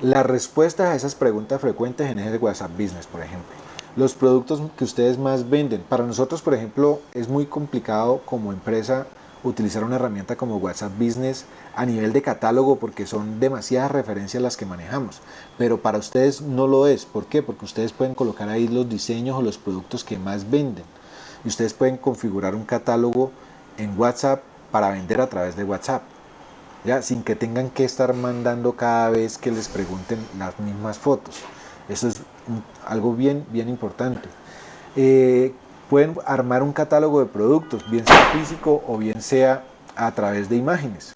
las respuestas a esas preguntas frecuentes en ese WhatsApp Business, por ejemplo. Los productos que ustedes más venden. Para nosotros, por ejemplo, es muy complicado como empresa utilizar una herramienta como WhatsApp Business a nivel de catálogo porque son demasiadas referencias las que manejamos. Pero para ustedes no lo es. ¿Por qué? Porque ustedes pueden colocar ahí los diseños o los productos que más venden y ustedes pueden configurar un catálogo en WhatsApp para vender a través de WhatsApp. ¿ya? Sin que tengan que estar mandando cada vez que les pregunten las mismas fotos. Eso es algo bien, bien importante. Eh, pueden armar un catálogo de productos, bien sea físico o bien sea a través de imágenes.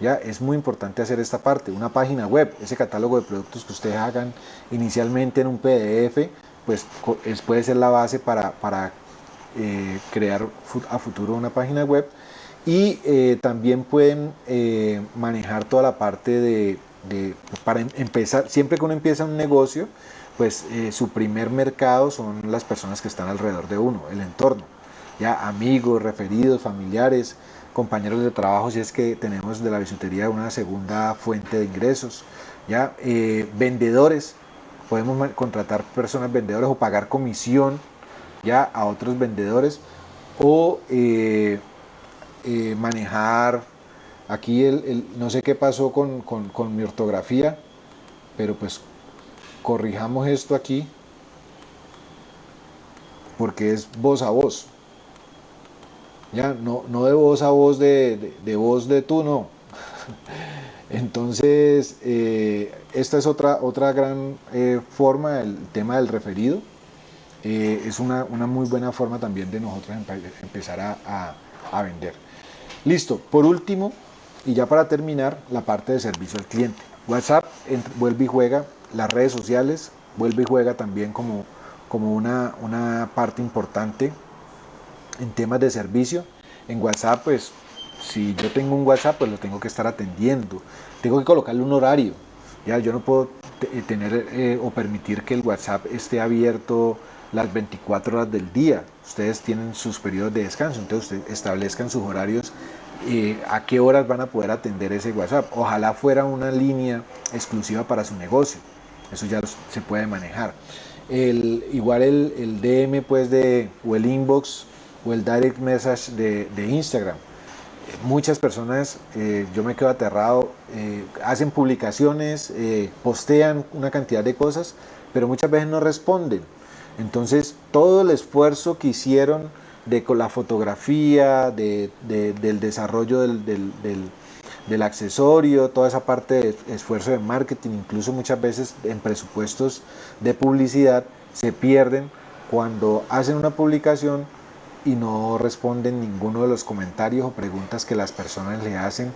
Ya es muy importante hacer esta parte, una página web, ese catálogo de productos que ustedes hagan inicialmente en un PDF, pues puede ser la base para, para eh, crear a futuro una página web y eh, también pueden manejar toda la parte de, para em, empezar, siempre que uno empieza un negocio, pues su primer mercado son las personas que están alrededor de uno, el entorno, ya amigos, referidos, familiares, compañeros de trabajo, si es que tenemos de la bisutería una segunda fuente de ingresos, ya vendedores, podemos contratar personas vendedores o pagar comisión ya a otros vendedores o eh, eh, manejar aquí el, no sé qué pasó con, con, mi ortografía pero pues corrijamos esto aquí porque es voz a voz. Ya no, no de voz a voz de, de, voz de tú no. Entonces eh, esta es otra otra gran forma el tema del referido. Eh, es una, muy buena forma también de nosotros empezar a, vender. Listo, por último, y ya para terminar, la parte de servicio al cliente. WhatsApp vuelve y juega, las redes sociales vuelve y juega también como, como una, una parte importante en temas de servicio. En WhatsApp, pues, si yo tengo un WhatsApp, pues lo tengo que estar atendiendo. Tengo que colocarle un horario. Ya, yo no puedo tener eh, o permitir que el WhatsApp esté abierto las 24 horas del día. Ustedes tienen sus periodos de descanso, entonces ustedes establezcan sus horarios eh, a qué horas van a poder atender ese WhatsApp. Ojalá fuera una línea exclusiva para su negocio. Eso ya se puede manejar. Igual el, DM pues o el inbox o el direct message de, Instagram. Muchas personas, eh, yo me quedo aterrado, eh, hacen publicaciones, postean una cantidad de cosas, pero muchas veces no responden entonces, todo el esfuerzo que hicieron de la fotografía, del desarrollo del, accesorio, toda esa parte de esfuerzo de marketing, incluso muchas veces en presupuestos de publicidad, se pierden cuando hacen una publicación y no responden ninguno de los comentarios o preguntas que las personas le hacen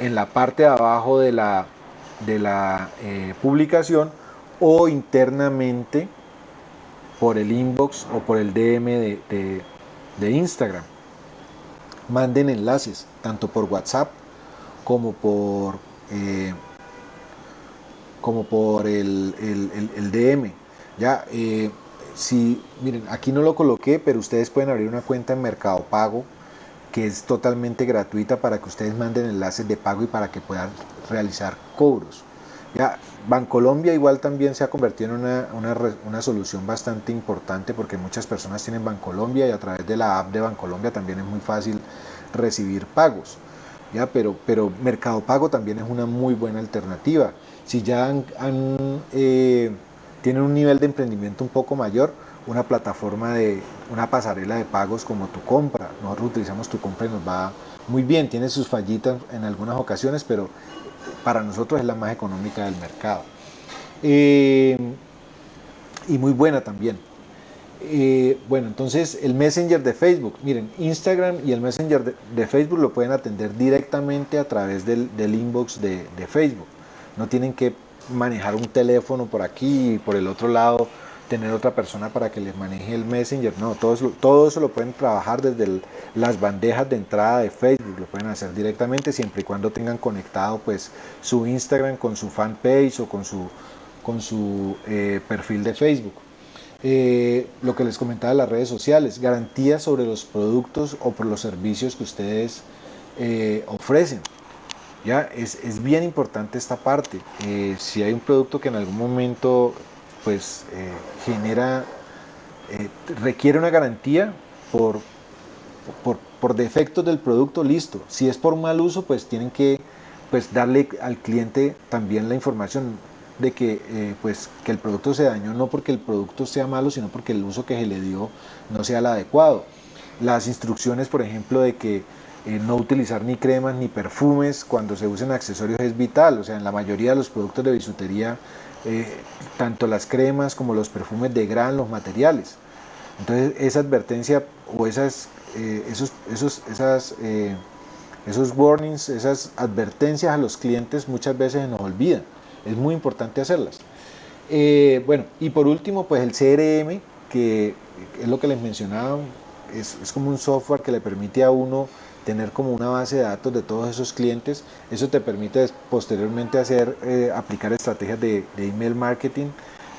en la parte de abajo de la, eh, publicación o internamente por el inbox o por el DM de, Instagram. Manden enlaces, tanto por WhatsApp como por, eh, como por el, DM. Ya, eh, si, miren, aquí no lo coloqué, pero ustedes pueden abrir una cuenta en Mercado Pago que es totalmente gratuita para que ustedes manden enlaces de pago y para que puedan realizar cobros. Ya, Bancolombia igual también se ha convertido en una, solución bastante importante porque muchas personas tienen Bancolombia y a través de la app de Bancolombia también es muy fácil recibir pagos. ¿ya? Pero, pero Mercado Pago también es una muy buena alternativa. Si ya eh, tienen un nivel de emprendimiento un poco mayor, una plataforma de una pasarela de pagos como tu compra. Nosotros utilizamos tu compra y nos va muy bien, tiene sus fallitas en algunas ocasiones, pero para nosotros es la más económica del mercado. Eh, y muy buena también. Eh, bueno, entonces el Messenger de Facebook, miren, Instagram y el Messenger de, Facebook lo pueden atender directamente a través del, inbox de, de, Facebook. No tienen que manejar un teléfono por aquí y por el otro lado tener otra persona para que les maneje el Messenger. No, todo eso, todo eso lo pueden trabajar desde las bandejas de entrada de Facebook, lo pueden hacer directamente siempre y cuando tengan conectado pues su Instagram con su fanpage o con su, con su eh, perfil de Facebook. Eh, lo que les comentaba de las redes sociales, garantías sobre los productos o por los servicios que ustedes eh, ofrecen. Ya es, es, bien importante esta parte. si hay un producto que en algún momento pues eh, genera, eh, requiere una garantía por, por, defectos del producto, listo. Si es por mal uso, pues tienen que pues, darle al cliente también la información de que, eh, pues, que el producto se dañó, no porque el producto sea malo, sino porque el uso que se le dio no sea el adecuado. Las instrucciones, por ejemplo, de que no utilizar ni cremas ni perfumes cuando se usen accesorios es vital. O sea, en la mayoría de los productos de bisutería eh, tanto las cremas como los perfumes degradan los materiales. Entonces esa advertencia o esas, eh, esos, esos, eh, Esos warnings, esas advertencias a los clientes muchas veces nos olvidan. Es muy importante hacerlas. Bueno, y por último, pues el CRM, que es lo que les mencionaba, es como un software que le permite a uno tener como una base de datos de todos esos clientes. Eso te permite posteriormente hacer, eh, aplicar estrategias de, email marketing,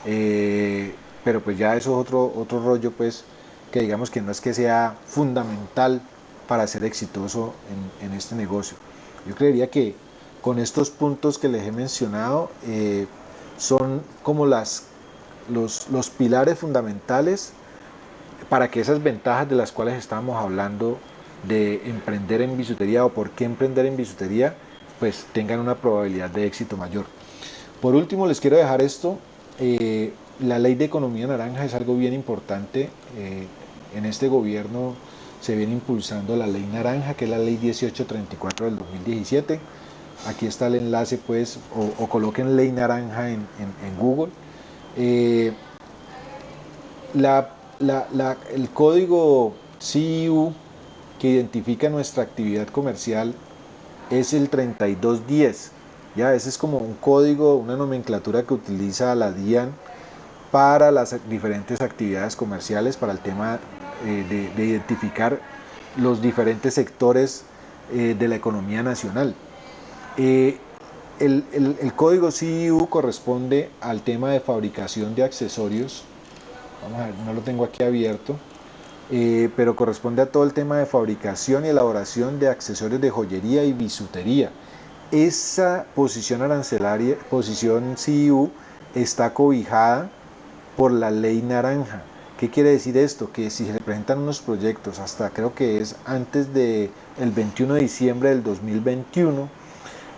eh, pero pues ya eso es otro, otro rollo pues que digamos que no es que sea fundamental para ser exitoso en, este negocio. Yo creería que con estos puntos que les he mencionado eh, son como las, los, los pilares fundamentales para que esas ventajas de las cuales estábamos hablando de emprender en bisutería o por qué emprender en bisutería, pues tengan una probabilidad de éxito mayor. Por último, les quiero dejar esto. Eh, la ley de economía naranja es algo bien importante. Eh, en este gobierno se viene impulsando la ley naranja, que es la ley 1834 del 2017. Aquí está el enlace, pues, o, coloquen ley naranja en, Google. Eh, el código CIU que identifica nuestra actividad comercial es el 3210. Ya, ese es como un código, una nomenclatura que utiliza la DIAN para las diferentes actividades comerciales, para el tema eh, de, identificar los diferentes sectores eh, de la economía nacional. Eh, el, el, código CIU corresponde al tema de fabricación de accesorios. Vamos a ver, no lo tengo aquí abierto. Eh, pero corresponde a todo el tema de fabricación y elaboración de accesorios de joyería y bisutería. Esa posición arancelaria, posición CIU, está cobijada por la ley naranja. ¿Qué quiere decir esto? Que si se presentan unos proyectos hasta creo que es antes del el 21 de diciembre del 2021,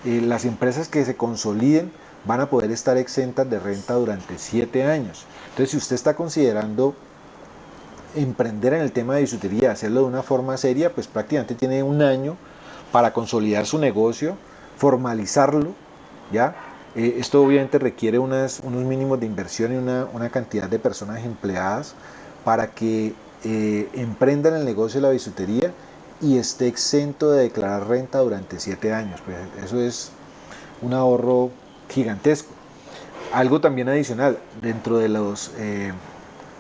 eh, las empresas que se consoliden van a poder estar exentas de renta durante 7 años. Entonces, si usted está considerando emprender en el tema de bisutería, hacerlo de una forma seria, pues prácticamente tiene un año para consolidar su negocio, formalizarlo, ¿ya? Eh, esto obviamente requiere unos mínimos de inversión y una, una, cantidad de personas empleadas para que eh, emprendan el negocio de la bisutería y esté exento de declarar renta durante siete años. Pues eso es un ahorro gigantesco. Algo también adicional, dentro de los... Eh,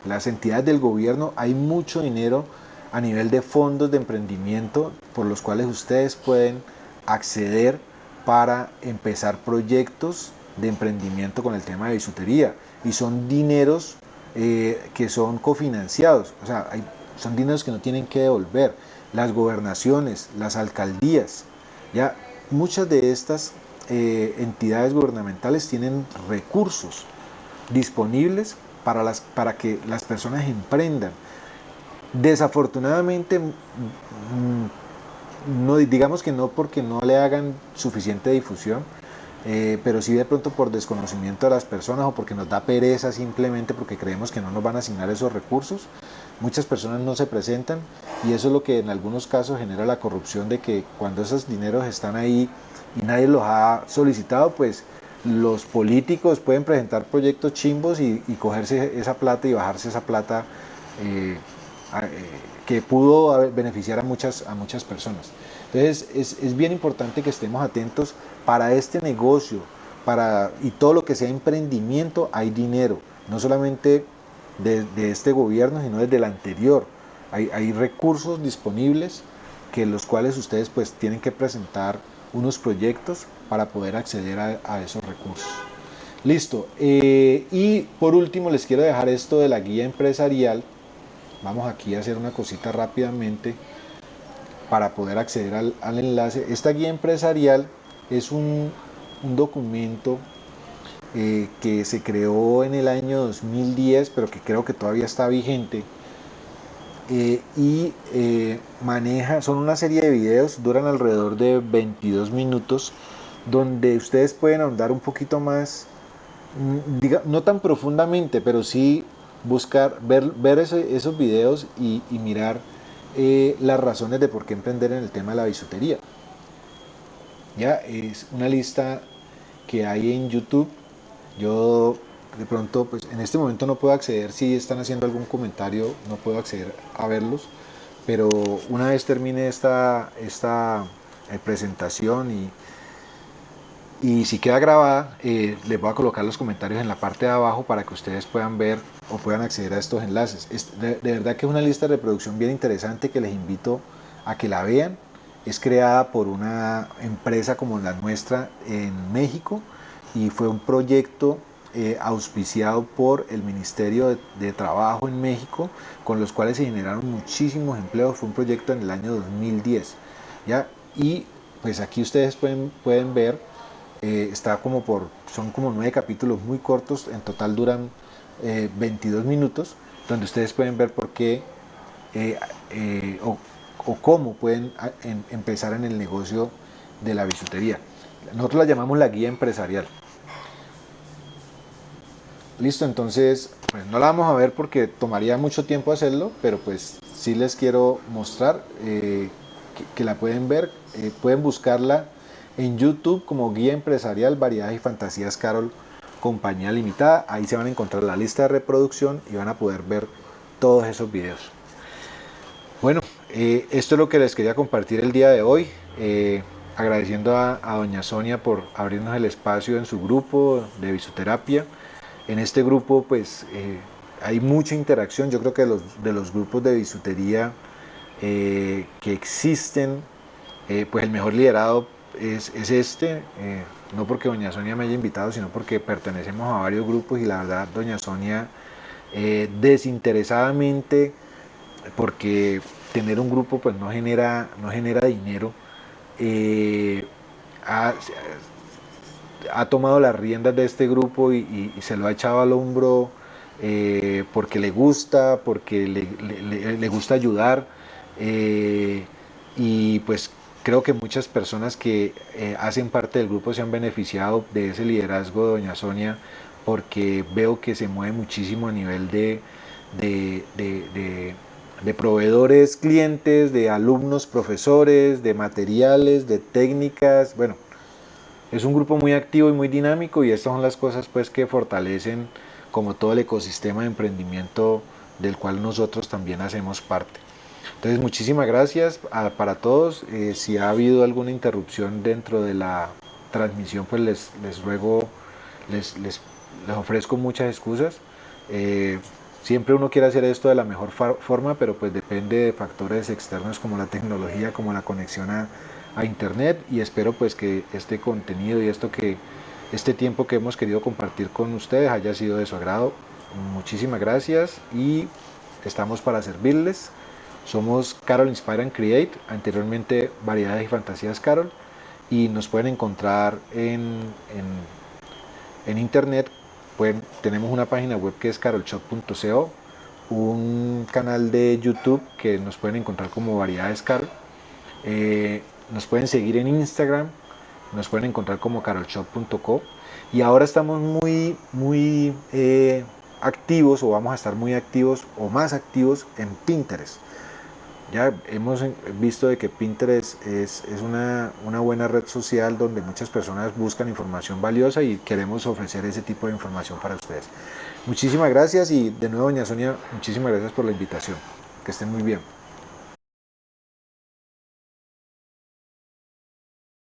las entidades del gobierno, hay mucho dinero a nivel de fondos de emprendimiento por los cuales ustedes pueden acceder para empezar proyectos de emprendimiento con el tema de bisutería y son dineros eh, que son cofinanciados, o sea, son dineros que no tienen que devolver. Las gobernaciones, las alcaldías, ya muchas de estas eh, entidades gubernamentales tienen recursos disponibles para, las, para que las personas emprendan. Desafortunadamente, mm, no, digamos que no porque no le hagan suficiente difusión, eh, pero sí de pronto por desconocimiento de las personas o porque nos da pereza simplemente porque creemos que no nos van a asignar esos recursos. Muchas personas no se presentan y eso es lo que en algunos casos genera la corrupción de que cuando esos dineros están ahí y nadie los ha solicitado, pues los políticos pueden presentar proyectos chimbos y, cogerse esa plata y bajarse esa plata eh, eh, que pudo beneficiar a muchas, a muchas personas. Entonces es, bien importante que estemos atentos para este negocio para, y todo lo que sea emprendimiento hay dinero, no solamente de, este gobierno, sino desde el anterior. Hay, hay recursos disponibles que los cuales ustedes pues tienen que presentar unos proyectos para poder acceder a, esos recursos. Listo. Eh, y por último les quiero dejar esto de la guía empresarial. Vamos aquí a hacer una cosita rápidamente para poder acceder al, enlace. Esta guía empresarial es un, documento eh, que se creó en el año 2010, pero que creo que todavía está vigente eh, y eh, maneja, son una serie de videos, duran alrededor de 22 minutos, donde ustedes pueden ahondar un poquito más, mm, no tan profundamente, pero sí buscar, ver, ver esos videos y, mirar eh, las razones de por qué emprender en el tema de la bisutería. Ya es una lista que hay en YouTube. Yo de pronto, pues en este momento no puedo acceder, si están haciendo algún comentario, no puedo acceder a verlos, pero una vez termine esta, esta presentación y, y si queda grabada, eh, les voy a colocar los comentarios en la parte de abajo para que ustedes puedan ver o puedan acceder a estos enlaces. de, verdad que es una lista de reproducción bien interesante que les invito a que la vean. Es creada por una empresa como la nuestra en México y fue un proyecto eh, auspiciado por el Ministerio de, Trabajo en México, con los cuales se generaron muchísimos empleos. Fue un proyecto en el año 2010. ¿ya? Y pues aquí ustedes pueden, pueden ver eh, está como por, son como nueve capítulos muy cortos, en total duran 22 eh, minutos, donde ustedes pueden ver por qué o, cómo pueden empezar en el negocio de la bisutería. Nosotros la llamamos la guía empresarial. Listo, entonces pues no la vamos a ver porque tomaría mucho tiempo hacerlo, pero pues sí les quiero mostrar que, que, la pueden ver, pueden buscarla en YouTube como Guía Empresarial Variedades y Fantasías Carol Compañía Limitada. Ahí se van a encontrar la lista de reproducción y van a poder ver todos esos videos. Bueno, eh, esto es lo que les quería compartir el día de hoy. Eh, agradeciendo a, doña Sonia por abrirnos el espacio en su grupo de visoterapia. En este grupo pues eh, hay mucha interacción. Yo creo que de los, grupos de bisutería que existen, pues el mejor liderado es, este, eh, no porque doña Sonia me haya invitado, sino porque pertenecemos a varios grupos y la verdad doña Sonia eh, desinteresadamente, porque tener un grupo pues no genera, no genera dinero, eh, ha, tomado las riendas de este grupo y, se lo ha echado al hombro porque le gusta, porque le, gusta ayudar y pues Creo que muchas personas que eh, hacen parte del grupo se han beneficiado de ese liderazgo de Doña Sonia porque veo que se mueve muchísimo a nivel de, de, proveedores, clientes, de alumnos, profesores, de materiales, de técnicas. Bueno, es un grupo muy activo y muy dinámico y estas son las cosas pues que fortalecen como todo el ecosistema de emprendimiento del cual nosotros también hacemos parte. Entonces, muchísimas gracias para todos. Eh, si ha habido alguna interrupción dentro de la transmisión, pues les, les ruego, les, les, les, ofrezco muchas excusas. Eh, siempre uno quiere hacer esto de la mejor forma, pero pues depende de factores externos como la tecnología, como la conexión a, a internet y espero pues que este contenido y esto que este tiempo que hemos querido compartir con ustedes haya sido de su agrado. Muchísimas gracias y estamos para servirles. Somos Carol Inspire and Create, anteriormente Variedades y Fantasías Carol, y nos pueden encontrar en, en, internet. Pueden, tenemos una página web que es carolshop.co, un canal de YouTube que nos pueden encontrar como Variedades Carol. Eh, nos pueden seguir en Instagram, nos pueden encontrar como carolshop.co y ahora estamos muy, muy eh, activos o vamos a estar muy activos o más activos en Pinterest. Ya hemos visto de que Pinterest es, una, buena red social donde muchas personas buscan información valiosa y queremos ofrecer ese tipo de información para ustedes. Muchísimas gracias y de nuevo, doña Sonia, muchísimas gracias por la invitación. Que estén muy bien.